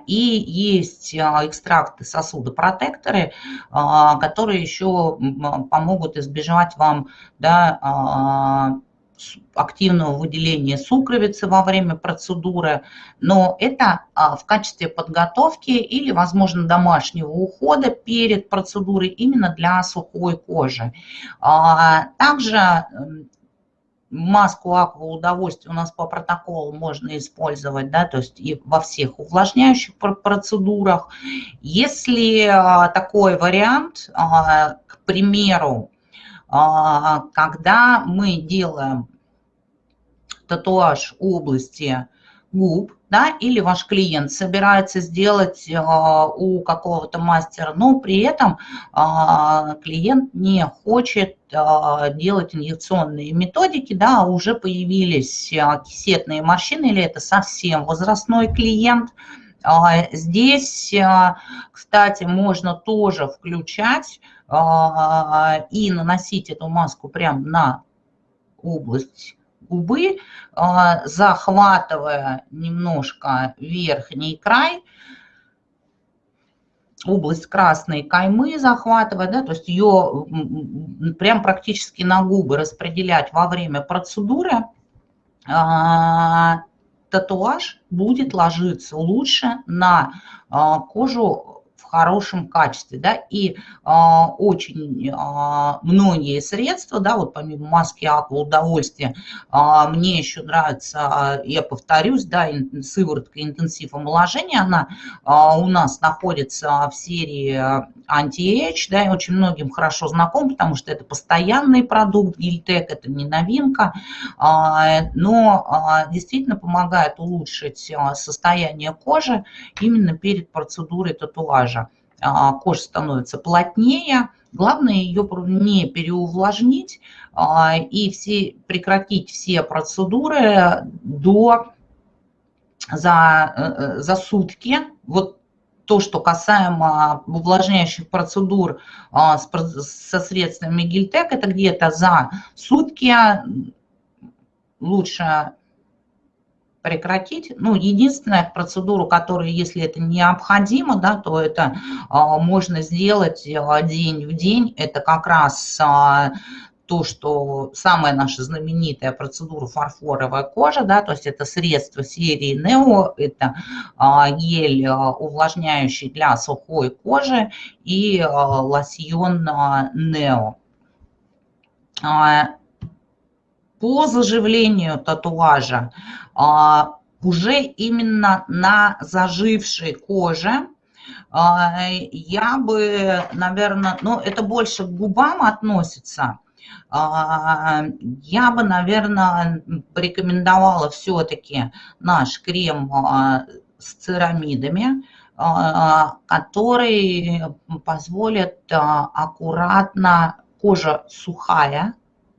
и есть экстракты сосудопротекторы, которые еще помогут избежать вам да, активного выделения сукровицы во время процедуры, но это а, в качестве подготовки или, возможно, домашнего ухода перед процедурой именно для сухой кожи. А, также маску аква удовольствия у нас по протоколу можно использовать, да, то есть и во всех увлажняющих процедурах. Если а, такой вариант, к примеру, а, когда мы делаем татуаж области губ, да, или ваш клиент собирается сделать а, у какого-то мастера, но при этом а, клиент не хочет делать инъекционные методики, да, уже появились кисетные морщины, или это совсем возрастной клиент. Здесь, кстати, можно тоже включать а, и наносить эту маску прямо на область губы, а, захватывая немножко верхний край, область красной каймы захватывать, да, то есть ее прям практически на губы распределять во время процедуры, а, татуаж будет ложиться лучше на кожу хорошем качестве, да, и а, очень а, многие средства, да, вот помимо маски аква удовольствия, а, мне еще нравится, а, я повторюсь, да, сыворотка интенсив омоложения, она а, у нас находится в серии anti-age, да, и очень многим хорошо знаком, потому что это постоянный продукт, Гильтек, это не новинка, а, но а, действительно помогает улучшить а, состояние кожи именно перед процедурой татуажа. А, кожа становится плотнее, главное ее не переувлажнить а, и все, прекратить все процедуры до, за, э, за сутки. Вот то, что касаемо увлажняющих процедур а, со средствами Гильтек, это где-то за сутки лучше прекратить. Ну, единственная процедура, которая, если это необходимо, да, то это а, можно сделать а, день в день. Это как раз а, то, что самая наша знаменитая процедура фарфоровая кожа, да, то есть это средство серии Neo, это а, гель а, увлажняющий для сухой кожи и а, лосьон Neo. По заживлению татуажа уже именно на зажившей коже. Я бы, наверное, ну это больше к губам относится, а, я бы, наверное, порекомендовала все-таки наш крем а, с церамидами, а, который позволит аккуратно, кожа сухая,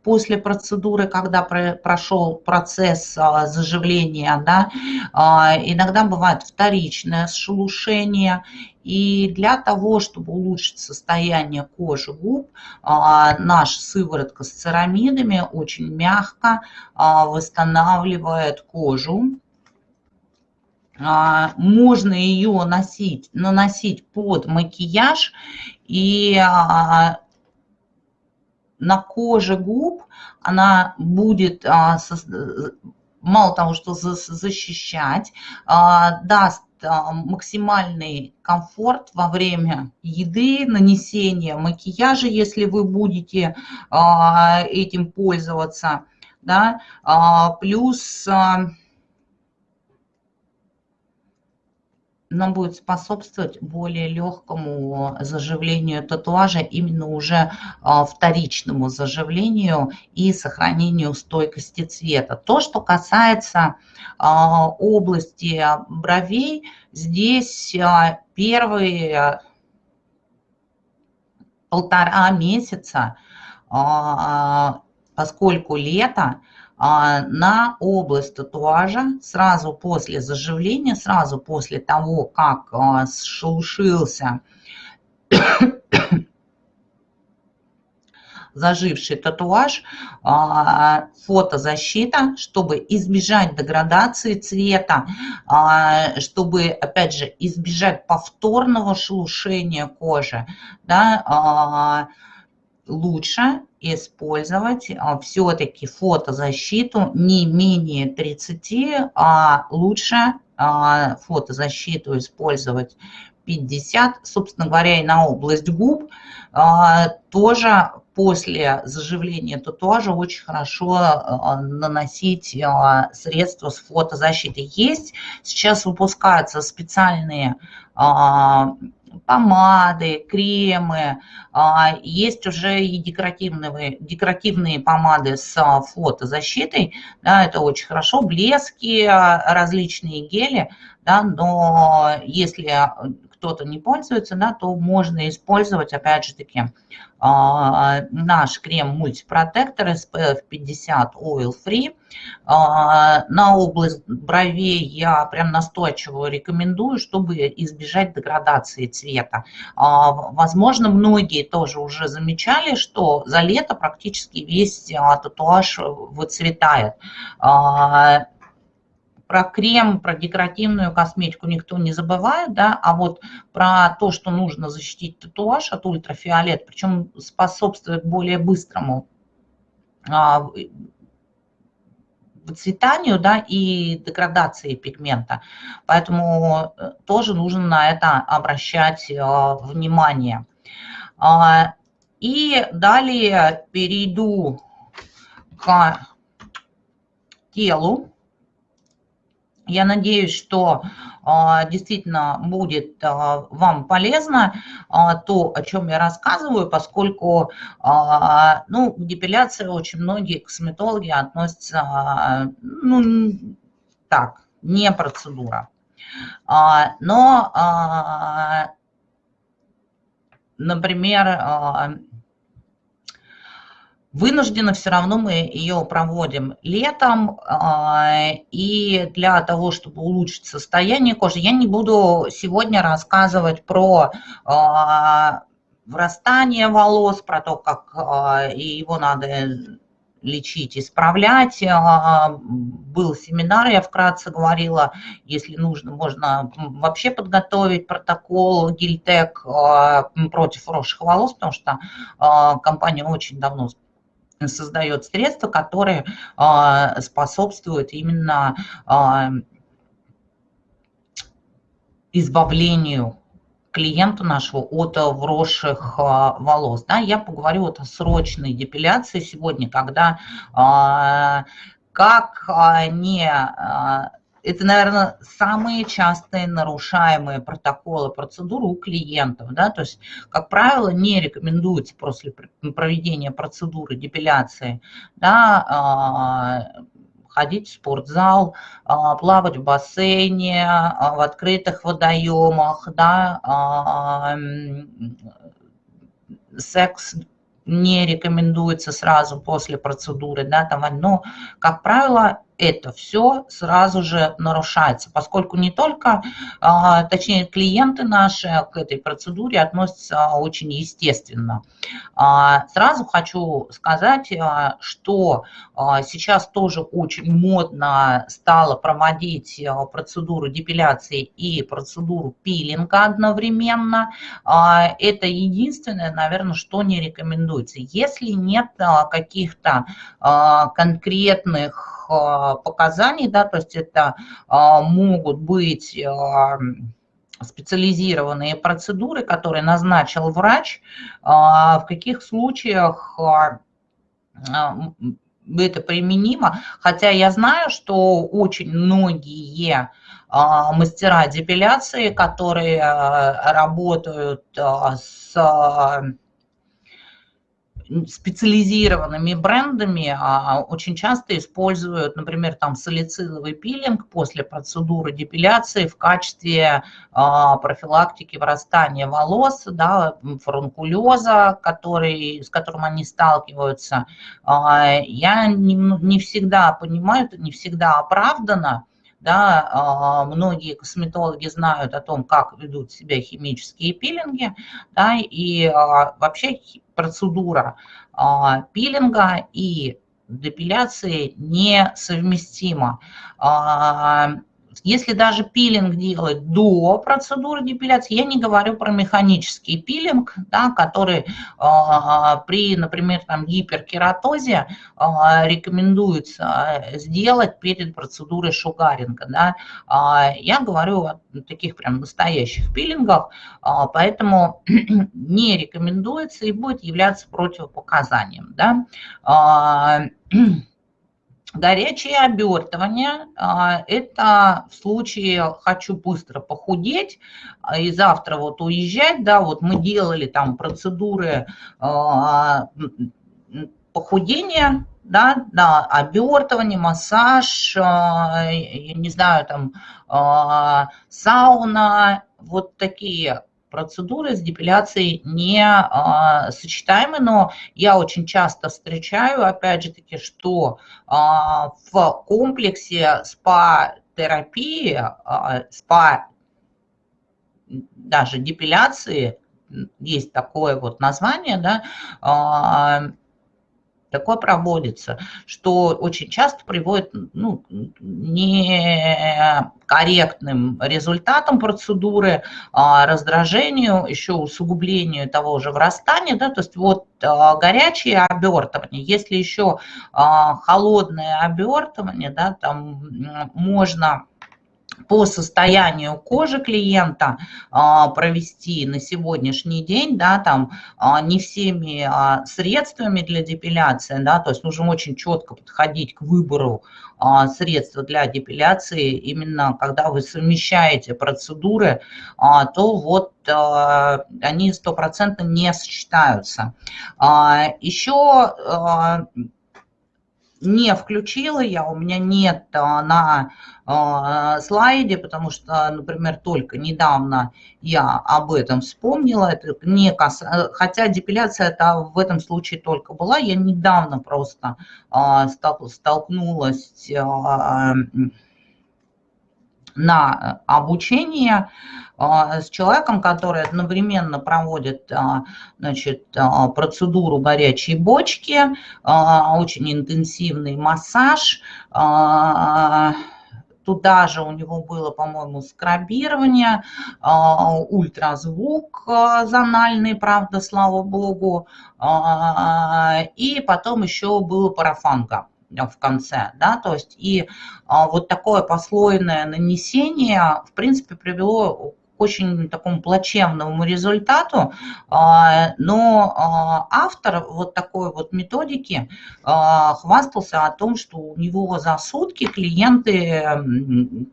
после процедуры, когда прошел процесс заживления, да, иногда бывает вторичное шелушение, и для того, чтобы улучшить состояние кожи губ, а, наша сыворотка с церамидами очень мягко а, восстанавливает кожу. А, можно ее носить, наносить под макияж и на коже губ она будет мало того, что защищать, даст а, максимальный комфорт во время еды, нанесения макияжа, если вы будете а, этим пользоваться. Да? А, плюс нам будет способствовать более легкому заживлению татуажа, именно уже а, вторичному заживлению и сохранению стойкости цвета. То, что касается а, области бровей, здесь а, первые полтора месяца, поскольку лето, на область татуажа сразу после заживления, сразу после того, как сшелушился заживший татуаж, а, фотозащита, чтобы избежать деградации цвета, а, чтобы, опять же, избежать повторного шелушения кожи, да, а, лучше использовать все-таки фотозащиту не менее 30, а лучше фотозащиту использовать 50, собственно говоря, и на область губ тоже после заживления татуажа очень хорошо наносить средства с фотозащитой. Есть сейчас выпускаются специальные помады, кремы, есть уже и декоративные, декоративные помады с фотозащитой, да, это очень хорошо, блески, различные гели, да, но если кто-то не пользуется, да, то можно использовать, опять же таки, а, наш крем мультипротектор SPF 50 Oil Free. А, на область бровей я прям настойчиво рекомендую, чтобы избежать деградации цвета. А, возможно, многие тоже уже замечали, что за лето практически весь татуаж выцветает про крем, про декоративную косметику никто не забывает, да, а вот про то, что нужно защитить татуаж от ультрафиолет, причем способствует более быстрому а, выцветанию да, и деградации пигмента. Поэтому э, тоже нужно на это обращать э, внимание. А, и далее перейду к телу. Я надеюсь, что а, действительно будет а, вам полезно а, то, о чем я рассказываю, поскольку ну, к депиляции очень многие косметологи относятся, ну, так, не процедура. Но, например, Вынужденно все равно мы ее проводим летом, а, и для того, чтобы улучшить состояние кожи, я не буду сегодня рассказывать про а, врастание волос, про то, как а, его надо лечить, исправлять. Был семинар, я вкратце говорила, если нужно, можно вообще подготовить протокол Гильтек против росших волос, потому что компания очень давно создает средства, которые а, способствуют именно а, избавлению клиента нашего от вросших а, волос. Да, я поговорю вот о срочной депиляции сегодня, когда как не это, наверное, самые частые нарушаемые протоколы процедуры у клиентов. Да? То есть, как правило, не рекомендуется после проведения процедуры депиляции да, а, ходить в спортзал, а, плавать в бассейне, а, в открытых водоемах, да, секс не рекомендуется сразу после процедуры, да, там, но, как правило, это все сразу же нарушается, поскольку не только, а, точнее, клиенты наши к этой процедуре относятся очень естественно. А, сразу хочу сказать, а, что сейчас тоже очень модно стало проводить процедуру депиляции и процедуру пилинга одновременно. Это единственное, наверное, что не рекомендуется. Если нет каких-то конкретных а, показаний, да, то есть это а, могут быть а, специализированные процедуры, которые назначил врач, в каких случаях это применимо, хотя я знаю, что очень многие мастера депиляции, которые работают с специализированными брендами а, очень часто используют, например, там салициловый пилинг после процедуры депиляции в качестве а, профилактики вырастания волос, да, фурункулеза, который, с которым они сталкиваются. А, я не, не всегда понимаю, это не всегда оправдано, да, а, многие косметологи знают о том, как ведут себя химические пилинги, да, и а, вообще процедура а, пилинга и депиляции несовместима. Если даже пилинг делать до процедуры депиляции, я не говорю про механический пилинг, да, который э, при, например, там, гиперкератозе э, рекомендуется сделать перед процедурой шугаринга. Да. Э, я говорю о таких прям настоящих пилингах, э, поэтому не рекомендуется и будет являться противопоказанием. Да. Э, Горячее обертывание а, – это в случае «хочу быстро похудеть» а, и завтра вот уезжать, да, вот мы делали там процедуры а, похудения, да, да, обертывание, массаж, я не знаю, там сауна, вот такие процедуры с депиляцией не а, сочетаемы, но я очень часто встречаю, опять же таки, что а, в комплексе спа-терапии, а, спа даже депиляции, есть такое вот название, да, а, такое проводится, что очень часто приводит ну, некорректным результатам процедуры, а раздражению, еще усугублению того же врастания. Да, то есть вот а, горячее обертывание, если еще а, холодное обертывание, да, там можно по состоянию кожи клиента а, провести на сегодняшний день, да, там а, не всеми а, средствами для депиляции, да, то есть нужно очень четко подходить к выбору средства для депиляции, именно когда вы совмещаете процедуры, то вот они стопроцентно не сочетаются. Еще не включила я, у меня нет на слайде, потому что, например, только недавно я об этом вспомнила, это не кас... хотя депиляция это в этом случае только была, я недавно просто а, столкнулась на обучение с человеком, который одновременно проводит значит, процедуру горячей бочки, очень интенсивный массаж, Туда же у него было, по-моему, скрабирование, ультразвук зональный, правда, слава богу, и потом еще было парафанка в конце, да, то есть и вот такое послойное нанесение, в принципе, привело очень такому плачевному результату, а, но а, автор вот такой вот методики а, хвастался о том, что у него за сутки клиенты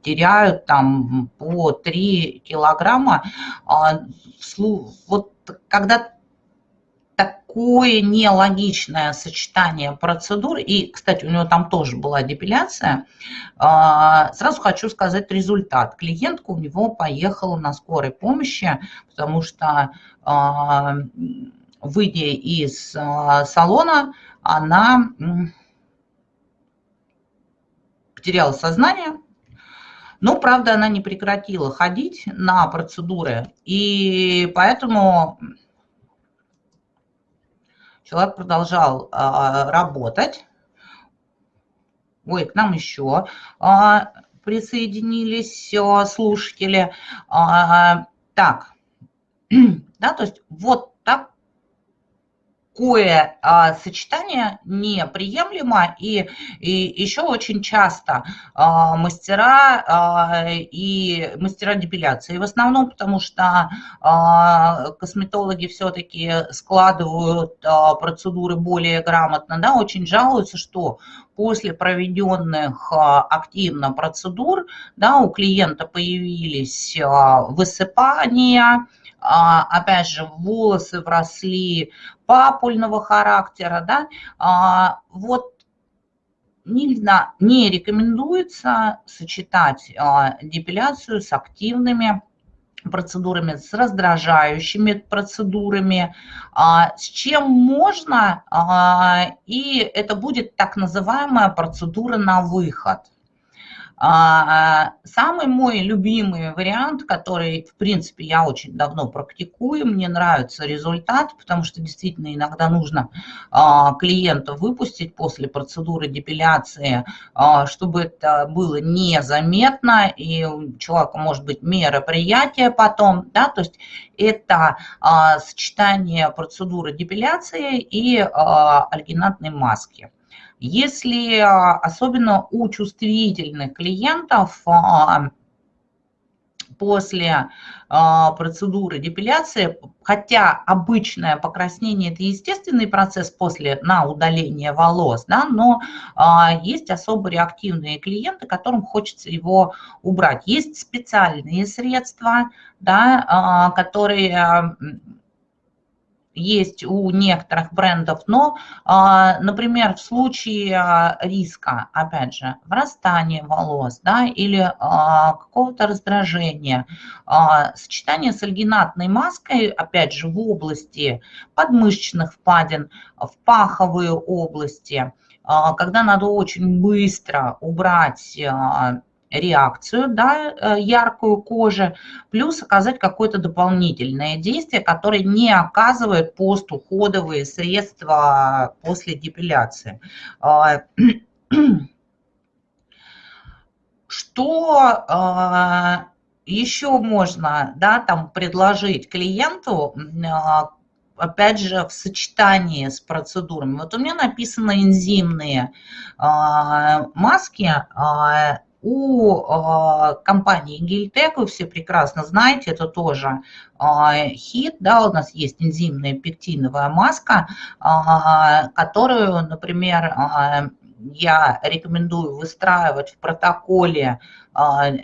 теряют там по 3 килограмма. Вот когда такое нелогичное сочетание процедур, и, кстати, у него там тоже была депиляция, а, сразу хочу сказать результат. Клиентка у него поехала на скорой помощи, потому что, а, выйдя из а, салона, она потеряла сознание, но, правда, она не прекратила ходить на процедуры, и поэтому Человек продолжал а, работать. Ой, к нам еще а, присоединились а, слушатели. Так, да, то есть вот такое а, сочетание неприемлемо, и, и еще очень часто а, мастера а, и мастера депиляции, в основном потому что а, косметологи все-таки складывают а, процедуры более грамотно, да, очень жалуются, что после проведенных а, активно процедур, да, у клиента появились а, высыпания, опять же, волосы вросли папульного характера, да, вот не, не рекомендуется сочетать депиляцию с активными процедурами, с раздражающими процедурами, а, с чем можно, а, и это будет так называемая процедура на выход. А, самый мой любимый вариант, который, в принципе, я очень давно практикую, мне нравится результат, потому что действительно иногда нужно а, клиента выпустить после процедуры депиляции, а, чтобы это было незаметно, и у человека может быть мероприятие потом, да, то есть это сочетание процедуры депиляции и альгинатной маски. Если а, особенно у чувствительных клиентов а, после а, процедуры депиляции, хотя обычное покраснение – это естественный процесс после на удаление волос, да, но есть особо реактивные клиенты, которым хочется его убрать. Есть специальные средства, да, которые есть у некоторых брендов, но, а, например, в случае а, риска, опять же, врастания волос да, или а, какого-то раздражения, сочетание с альгинатной маской, опять же, в области подмышечных впадин, в паховые области, когда надо очень быстро убрать реакцию, да, э, яркую кожи, плюс оказать какое-то дополнительное действие, которое не оказывает постуходовые средства после депиляции. А, что а, еще можно да, там предложить клиенту, а, опять же, в сочетании с процедурами. Вот у меня написано энзимные маски, у э, компании Гильтек, вы все прекрасно знаете, это тоже э, хит, да, у нас есть энзимная пектиновая маска, э, которую, например, я рекомендую выстраивать в протоколе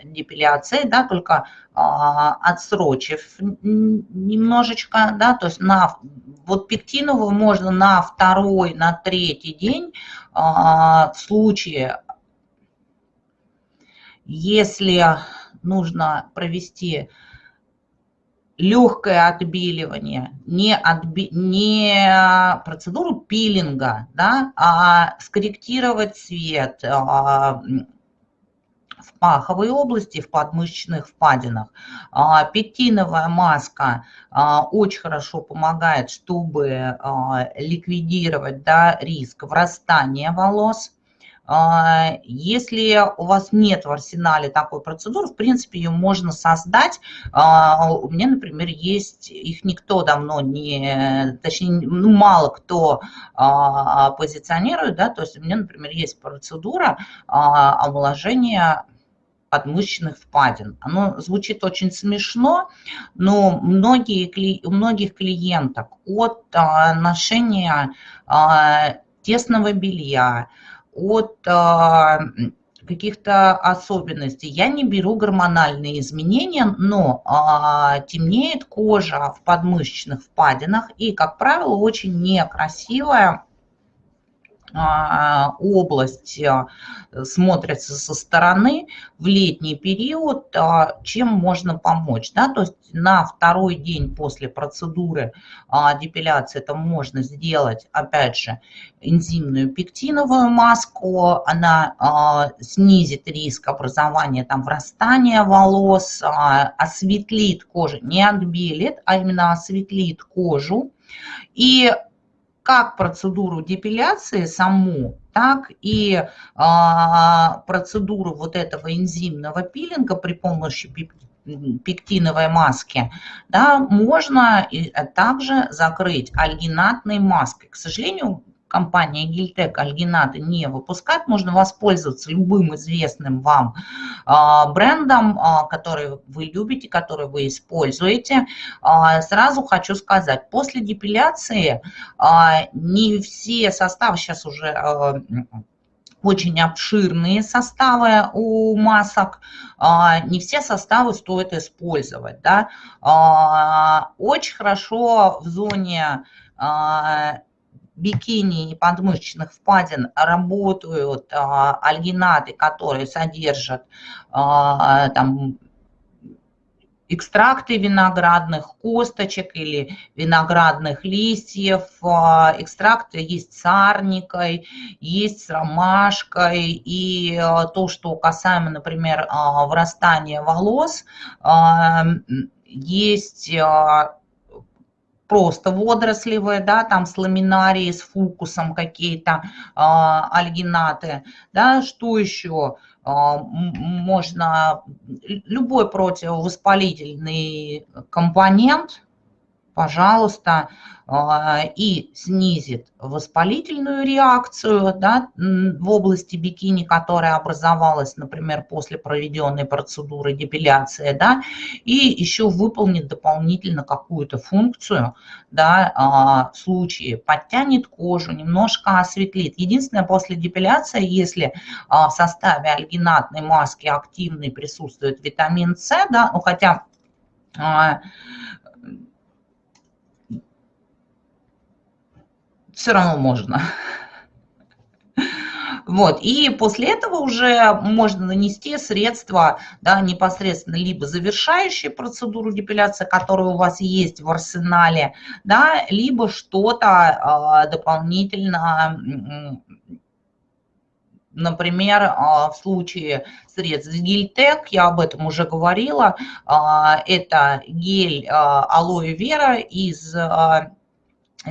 депиляции, да, только отсрочив немножечко, да, то есть на вот пектиновую можно на второй, на третий день в случае если нужно провести легкое отбеливание, не, отби, не процедуру пилинга, да, а скорректировать цвет а, в паховой области, в подмышечных впадинах. А, маска а, очень хорошо помогает, чтобы ликвидировать да, риск врастания волос а, если у вас нет в арсенале такой процедуры, в принципе, ее можно создать. А, у меня, например, есть, их никто давно не, точнее, ну, мало кто а, позиционирует, да, то есть у меня, например, есть процедура омоложения подмышечных впадин. Оно звучит очень смешно, но многие, у многих клиенток от ношения тесного белья, от а, каких-то особенностей. Я не беру гормональные изменения, но а, темнеет кожа в подмышечных впадинах и, как правило, очень некрасивая область а, смотрится со стороны в летний период, а, чем можно помочь. Да? То есть на второй день после процедуры депиляции это можно сделать, опять же, энзимную пектиновую маску. Она снизит риск образования там, врастания волос, осветлит кожу, не отбелит, а именно осветлит кожу. И как процедуру депиляции саму, так и а, процедуру вот этого энзимного пилинга при помощи пектиновой маски, да, можно также закрыть альгинатной маской. К сожалению, компания Гильтек альгинаты не выпускает, можно воспользоваться любым известным вам а, брендом, а, который вы любите, который вы используете. А, сразу хочу сказать, после депиляции не все составы, сейчас уже очень обширные составы у масок, не все составы стоит использовать. Да? Очень хорошо в зоне бикини и подмышечных впадин работают альгинаты, которые содержат там, экстракты виноградных косточек или виноградных листьев. А, экстракты есть с арникой, есть с ромашкой. И а, то, что касаемо, например, а, врастания волос, есть просто водорослевые, да, там с ламинарии, с фукусом какие-то альгинаты, да, что еще? А, можно любой противовоспалительный компонент, пожалуйста, а, и снизит воспалительную реакцию да, в области бикини, которая образовалась, например, после проведенной процедуры депиляции, да, и еще выполнит дополнительно какую-то функцию, да, а, в случае подтянет кожу, немножко осветлит. Единственное, после депиляции, если а, в составе альгинатной маски активный присутствует витамин С, да, ну хотя все равно можно. Вот, и после этого уже можно нанести средства, да, непосредственно либо завершающие процедуру депиляции, которая у вас есть в арсенале, да, либо что-то э, дополнительно, например, э, в случае средств Гильтек, я об этом уже говорила, э, это гель э, алоэ вера из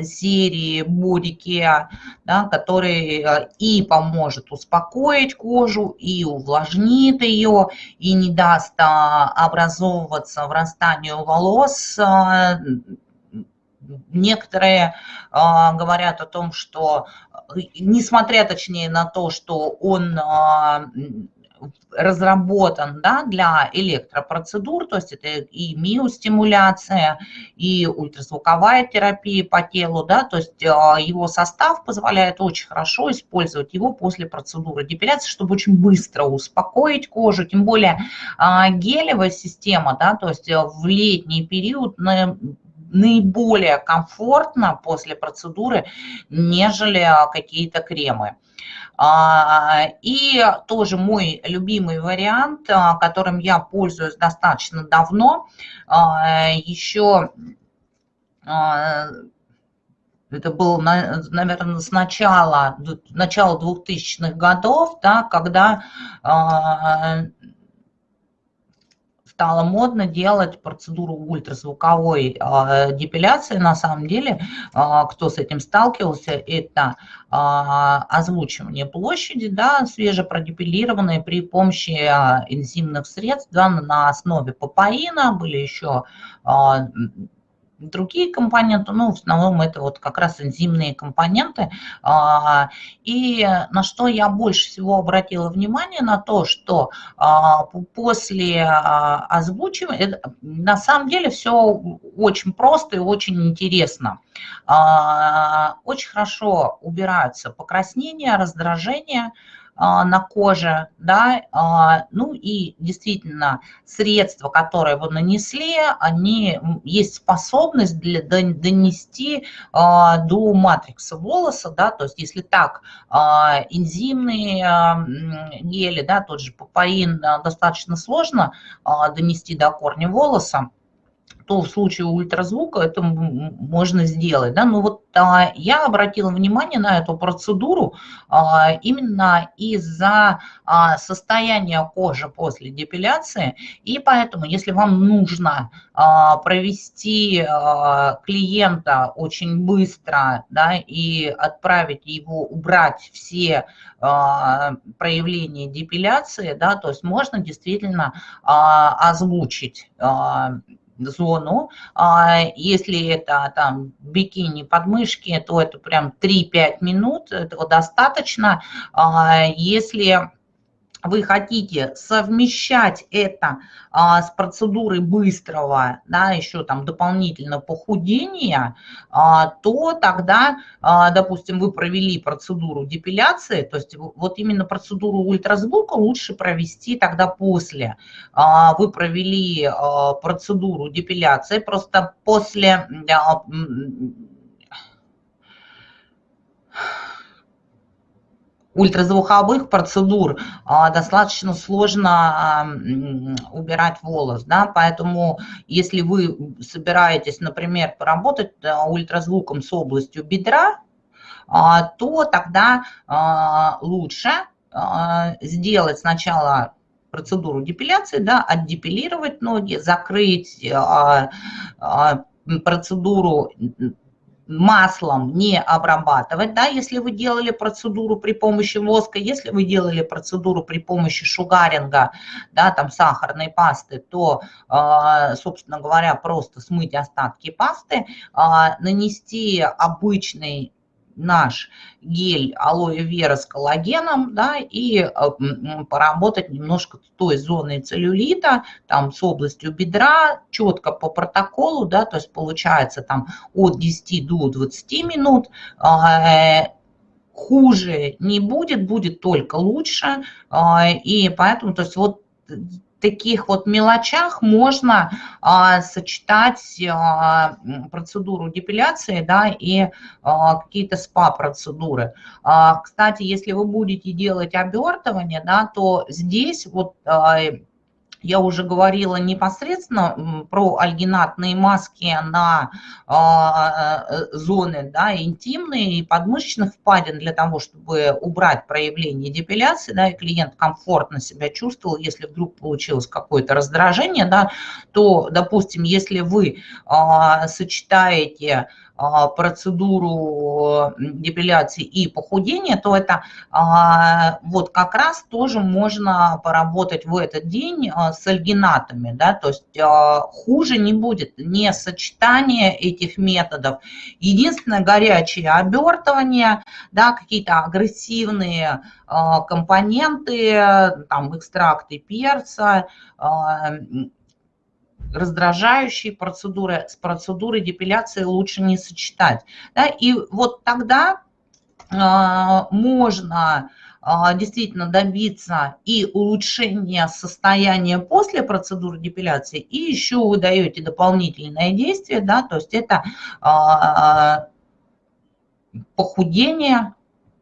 серии Бодикеа, да, который э, и поможет успокоить кожу, и увлажнит ее, и не даст а, образовываться врастанию волос. А, некоторые а, говорят о том, что, э, несмотря точнее на то, что он разработан да, для электропроцедур, то есть это и миостимуляция, и ультразвуковая терапия по телу, да, то есть а, его состав позволяет очень хорошо использовать его после процедуры. Депиляции, чтобы очень быстро успокоить кожу, тем более а, гелевая система, да, то есть в летний период наиболее комфортно после процедуры, нежели а, какие-то кремы. А, и тоже мой любимый вариант, а, которым я пользуюсь достаточно давно, еще это было, наверное, с начала, начала 2000-х годов, да, когда стало модно делать процедуру ультразвуковой э, депиляции. На самом деле, э, кто с этим сталкивался, это э, озвучивание площади, да, свежепродепилированной при помощи энзимных средств да, на основе папаина. Были еще другие компоненты, ну, в основном это вот как раз энзимные компоненты. А, и на что я больше всего обратила внимание, на то, что а, после а, озвучивания, на самом деле все очень просто и очень интересно. Очень хорошо убираются покраснения, раздражения, на коже, да, а, ну и действительно средства, которые вы нанесли, они, есть способность для, донести а, до матрикса волоса, да, то есть если так, энзимные гели, да, тот же папаин достаточно сложно донести до корня волоса, то в случае ультразвука это можно сделать. Да? Но вот а, я обратила внимание на эту процедуру а, именно из-за а, состояния кожи после депиляции, и поэтому, если вам нужно а, провести а, клиента очень быстро да, и отправить его, убрать все а, проявления депиляции, да, то есть можно действительно а, озвучить а, зону. А если это там бикини, подмышки, то это прям 3-5 минут, этого достаточно. А если вы хотите совмещать это а, с процедурой быстрого, да, еще там дополнительно похудения, а, то тогда, а, допустим, вы провели процедуру депиляции, то есть вот именно процедуру ультразвука лучше провести тогда после. А, вы провели а, процедуру депиляции, просто после... А, ультразвуковых процедур а, достаточно сложно а, убирать волос, да, поэтому если вы собираетесь, например, поработать ультразвуком с областью бедра, а, то тогда лучше сделать сначала процедуру депиляции, да, отдепилировать ноги, закрыть процедуру маслом не обрабатывать, да, если вы делали процедуру при помощи воска, если вы делали процедуру при помощи шугаринга, да, там сахарной пасты, то, а, собственно говоря, просто смыть остатки пасты, а, нанести обычный наш гель алоэ вера с коллагеном, да, и э, поработать немножко с той зоной целлюлита, там с областью бедра, четко по протоколу, да, то есть получается там от 10 до 20 минут, э, хуже не будет, будет только лучше, э, и поэтому, то есть вот таких вот мелочах можно а, сочетать а, процедуру депиляции да, и а, какие-то спа-процедуры. А, кстати, если вы будете делать обертывание, да, то здесь вот а, я уже говорила непосредственно про альгинатные маски на а, э, зоны да, интимные и подмышечных впадин для того, чтобы убрать проявление депиляции, да, и клиент комфортно себя чувствовал, если вдруг получилось какое-то раздражение, да, то, допустим, если вы а, сочетаете процедуру депиляции и похудения, то это а, вот как раз тоже можно поработать в этот день а, с альгинатами, да, то есть хуже не будет, не сочетание этих методов. Единственное горячее обертывание, да, какие-то агрессивные компоненты, там экстракты перца, раздражающие процедуры с процедурой депиляции лучше не сочетать. Да? И вот тогда э, можно э, действительно добиться и улучшения состояния после процедуры депиляции, и еще вы даете дополнительное действие, да, то есть это э, похудение,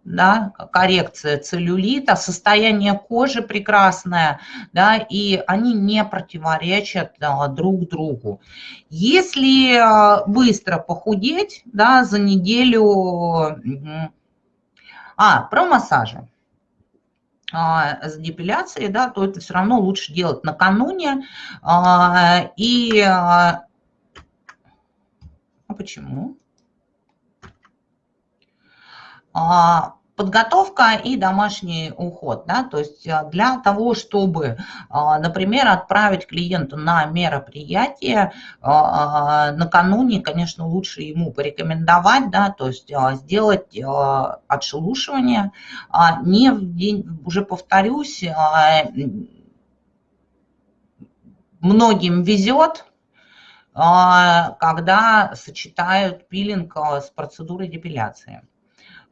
да, коррекция целлюлита, состояние кожи прекрасное, да, и они не противоречат да, друг другу. Если а, быстро похудеть, да, за неделю... А, про массажи а, с депиляцией, да, то это все равно лучше делать накануне. А, и а почему? Подготовка и домашний уход. Да? То есть э, для того, чтобы, э, например, отправить клиента на мероприятие, э, накануне, конечно, лучше ему порекомендовать, да, то есть сделать отшелушивание. А не в день, уже повторюсь, многим везет, когда сочетают пилинг с процедурой депиляции.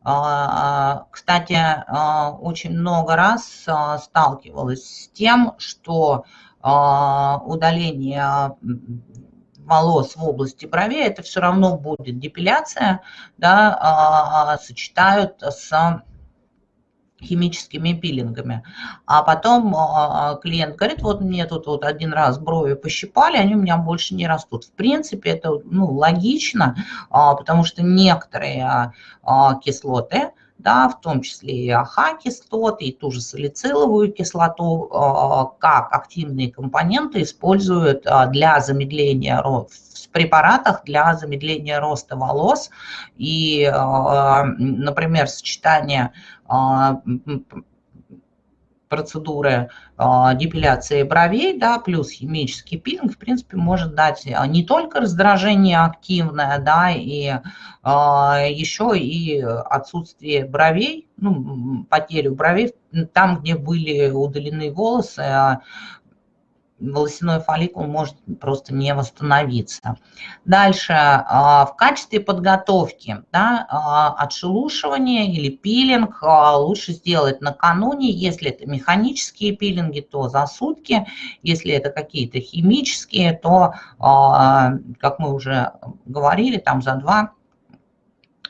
А, кстати, а, очень много раз сталкивалась с тем, что удаление волос в области бровей, это все равно будет депиляция, да, сочетают с химическими пилингами. А потом а, а, клиент говорит, вот мне тут вот один раз брови пощипали, они у меня больше не растут. В принципе, это ну, логично, а, потому что некоторые кислоты, да, в том числе и АХ-кислоты, и ту же салициловую кислоту, как активные компоненты используют для замедления в препаратах для замедления роста волос. И, например, сочетание процедуры э, депиляции бровей, да, плюс химический пилинг, в принципе, может дать не только раздражение активное, да, и э, еще и отсутствие бровей, ну, потерю бровей, там, где были удалены волосы, волосяной фолликул может просто не восстановиться. Дальше, а, в качестве подготовки да, а, отшелушивание или пилинг а, лучше сделать накануне. Если это механические пилинги, то за сутки. Если это какие-то химические, то, как мы уже говорили, там за два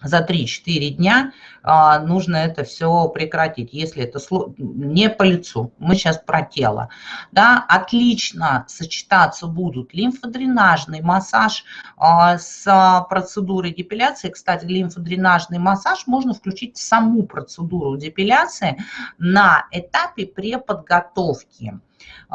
за 3-4 дня а, нужно это все прекратить, если это не по лицу. Мы сейчас про тело. Да, отлично сочетаться будут лимфодренажный массаж а, с процедурой депиляции. Кстати, лимфодренажный массаж можно включить в саму процедуру депиляции на этапе преподготовки.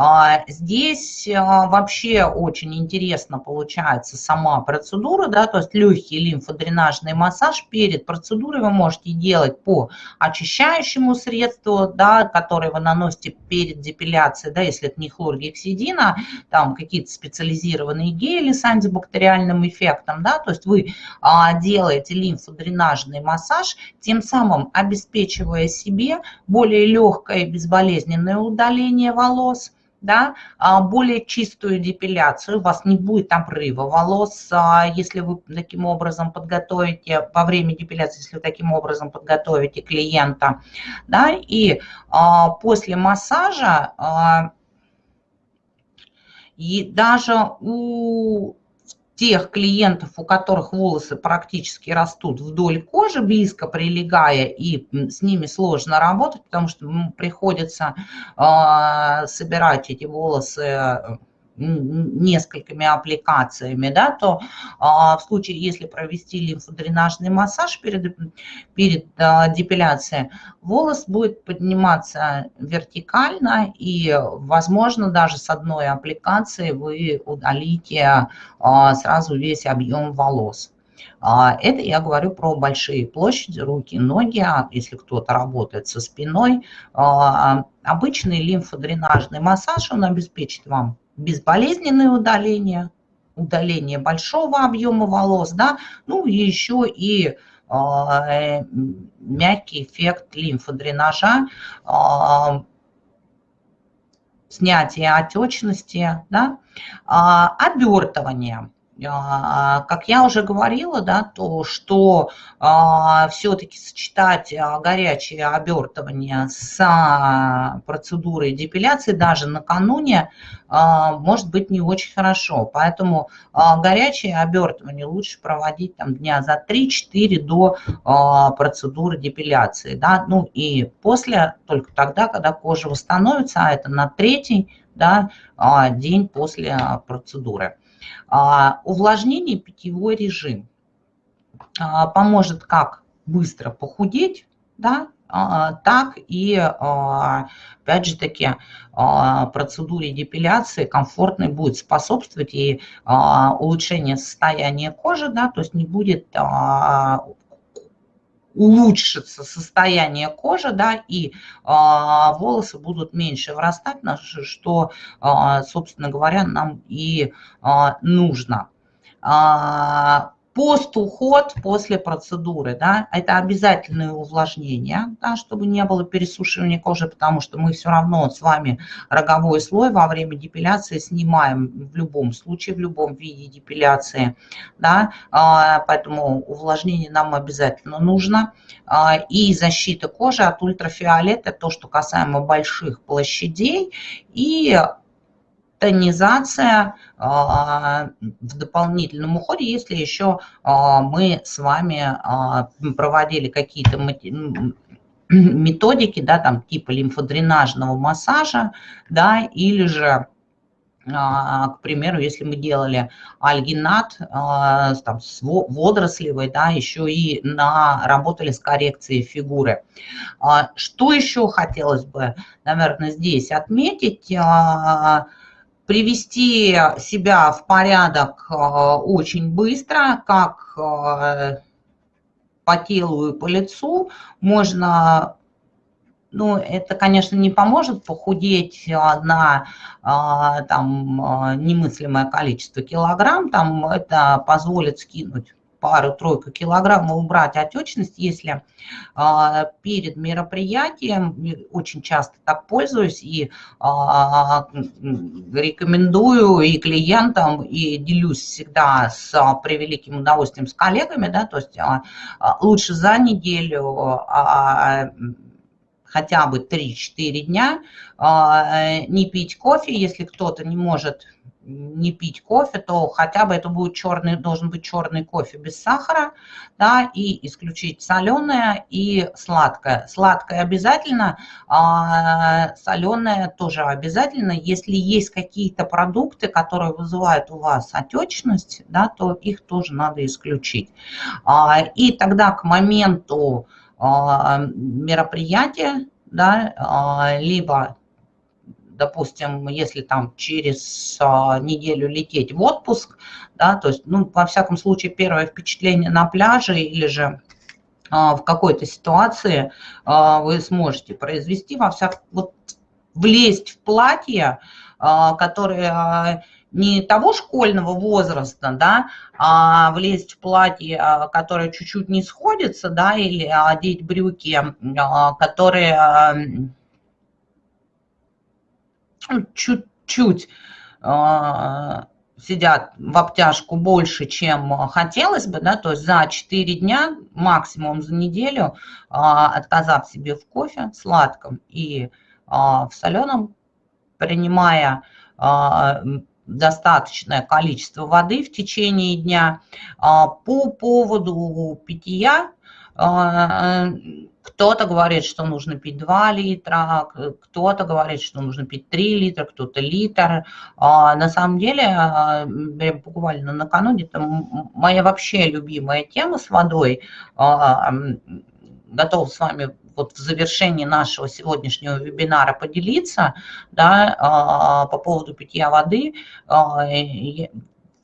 А, здесь а, вообще очень интересно получается сама процедура, да, то есть легкий лимфодренажный массаж перед процедурой вы можете делать по очищающему средству, да, которое вы наносите перед депиляцией, да, если это не хлоргексидина, там какие-то специализированные гели с антибактериальным эффектом, да, то есть вы а, делаете лимфодренажный массаж, тем самым обеспечивая себе более легкое безболезненное удаление волос, да, а, более чистую депиляцию, у вас не будет обрыва волос, а, если вы таким образом подготовите, во время депиляции, если вы таким образом подготовите клиента, да, и а, после массажа и даже у тех клиентов, у которых волосы практически растут вдоль кожи, близко прилегая, и с ними сложно работать, потому что приходится э, собирать эти волосы несколькими аппликациями, да, то а, в случае, если провести лимфодренажный массаж перед, перед а, депиляцией, волос будет подниматься вертикально и, возможно, даже с одной аппликации вы удалите а, сразу весь объем волос. Это я говорю про большие площади, руки, ноги, если кто-то работает со спиной. Обычный лимфодренажный массаж, он обеспечит вам безболезненное удаление, удаление большого объема волос, да, ну и еще и э, мягкий эффект лимфодренажа, э, снятие отечности, да, э, обертывание – а, как я уже говорила, да, то, что а, все-таки сочетать а, горячее обертывание с процедурой депиляции даже накануне может быть не очень хорошо. Поэтому горячее обертывание лучше проводить там, дня за 3-4 до процедуры депиляции. Да? Ну и после, только тогда, когда кожа восстановится, а это на третий да, день после процедуры. А, увлажнение питьевой режим. А, поможет как быстро похудеть, да, а, так и, опять же таки, процедуре депиляции комфортной будет способствовать и улучшение состояния кожи, да, то есть не будет улучшится состояние кожи, да, и а, волосы будут меньше вырастать, что, а, собственно говоря, нам и а, нужно. Пост-уход после процедуры, да, это обязательное увлажнение, да, чтобы не было пересушивания кожи, потому что мы все равно с вами роговой слой во время депиляции снимаем в любом случае, в любом виде депиляции, да, а, поэтому увлажнение нам обязательно нужно. А, и защита кожи от ультрафиолета, то, что касаемо больших площадей, и тонизация а, в дополнительном уходе, если еще а, мы с вами а, проводили какие-то методики, да, там типа лимфодренажного массажа, да, или же к примеру, если мы делали альгинат там, с водорослевой, да, еще и на, работали с коррекцией фигуры. Что еще хотелось бы, наверное, здесь отметить? Привести себя в порядок э, очень быстро, как э, по телу и по лицу. Можно ну, это, конечно, не поможет похудеть на там, немыслимое количество килограмм, там это позволит скинуть пару-тройку килограмм убрать отечность, если а, перед мероприятием, очень часто так пользуюсь и а, рекомендую и клиентам, и делюсь всегда с превеликим удовольствием с коллегами, да, то есть а, а лучше за неделю а, хотя бы 3-4 дня а, не пить кофе, если кто-то не может не пить кофе, то хотя бы это будет черный, должен быть черный кофе без сахара, да, и исключить соленое и сладкое. Сладкое обязательно, а соленое тоже обязательно. Если есть какие-то продукты, которые вызывают у вас отечность, да, то их тоже надо исключить. А, и тогда к моменту а, мероприятия, да, а, либо допустим, если там через а, неделю лететь в отпуск, да, то есть, ну, во всяком случае, первое впечатление на пляже или же а, в какой-то ситуации а, вы сможете произвести, во всяком, вот влезть в платье, а, которое а, не того школьного возраста, да, а влезть в платье, а, которое чуть-чуть не сходится, да, или одеть брюки, а, которые чуть-чуть а, сидят в обтяжку больше, чем хотелось бы, да, то есть за 4 дня, максимум за неделю, а, отказав себе в кофе сладком и а, в соленом, принимая достаточное количество воды в течение дня. По поводу питья кто-то говорит, что нужно пить 2 литра, кто-то говорит, что нужно пить 3 литра, кто-то литр. А на самом деле, а, буквально накануне, это моя вообще любимая тема с водой. А, готов с вами вот в завершении нашего сегодняшнего вебинара поделиться да, а, по поводу питья воды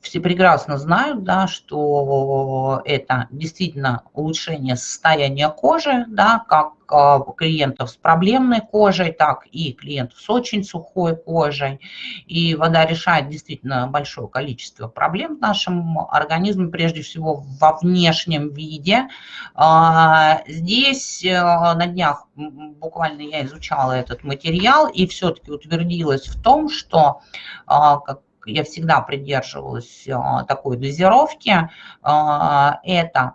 все прекрасно знают, да, что это действительно улучшение состояния кожи, да, как а, клиентов с проблемной кожей, так и клиентов с очень сухой кожей. И вода решает действительно большое количество проблем в нашем организме, прежде всего во внешнем виде. А, здесь э, на днях буквально я изучала этот материал и все-таки утвердилась в том, что а, как я всегда придерживалась а, такой дозировки, а, это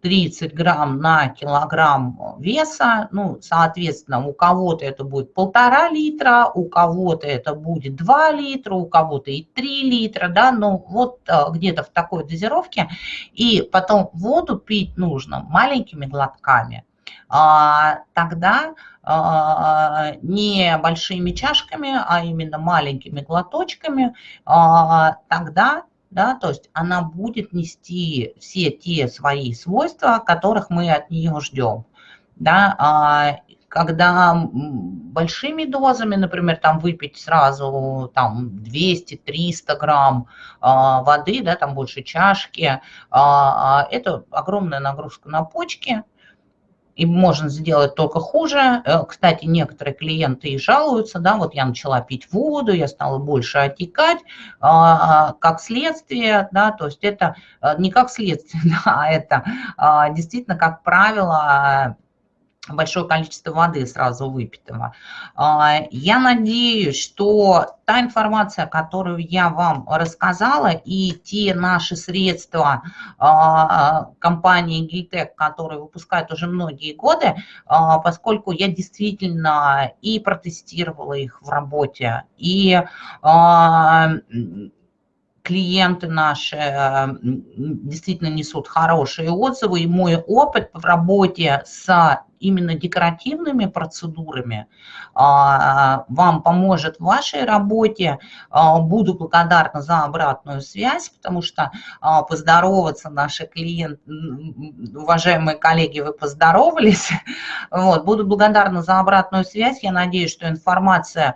30 грамм на килограмм веса, ну, соответственно, у кого-то это будет полтора литра, у кого-то это будет 2 литра, у кого-то и 3 литра, да, ну, вот а, где-то в такой дозировке. И потом воду пить нужно маленькими глотками, тогда не большими чашками, а именно маленькими глоточками, а, тогда да, то есть она будет нести все те свои свойства, которых мы от нее ждем. Да, а, когда большими дозами, например, там выпить сразу там 200-300 грамм воды, да, там больше чашки, это огромная нагрузка на почки, и можно сделать только хуже. Э, кстати, некоторые клиенты и жалуются, да, вот я начала пить воду, я стала больше отекать, а, как следствие, да, то есть это э, не как следствие, да, а это а, действительно, как правило, большое количество воды сразу выпитого. А, я надеюсь, что та информация, которую я вам рассказала, и те наши средства а, компании Гильтек, которые выпускают уже многие годы, а, поскольку я действительно и протестировала их в работе, и клиенты наши действительно несут хорошие отзывы, и мой опыт в работе с именно декоративными процедурами а, вам поможет в вашей работе. А, буду благодарна за обратную связь, потому что а, поздороваться наши клиенты, уважаемые коллеги, вы поздоровались. Вот, буду благодарна за обратную связь. Я надеюсь, что информация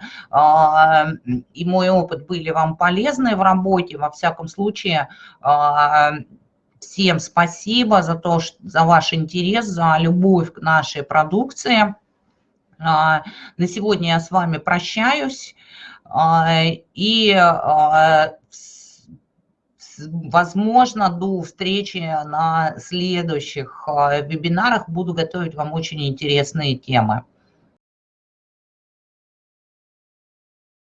и мой опыт были вам полезны в работе. Во всяком случае, Всем спасибо за то, за ваш интерес, за любовь к нашей продукции. На сегодня я с вами прощаюсь. И возможно, до встречи на следующих вебинарах буду готовить вам очень интересные темы.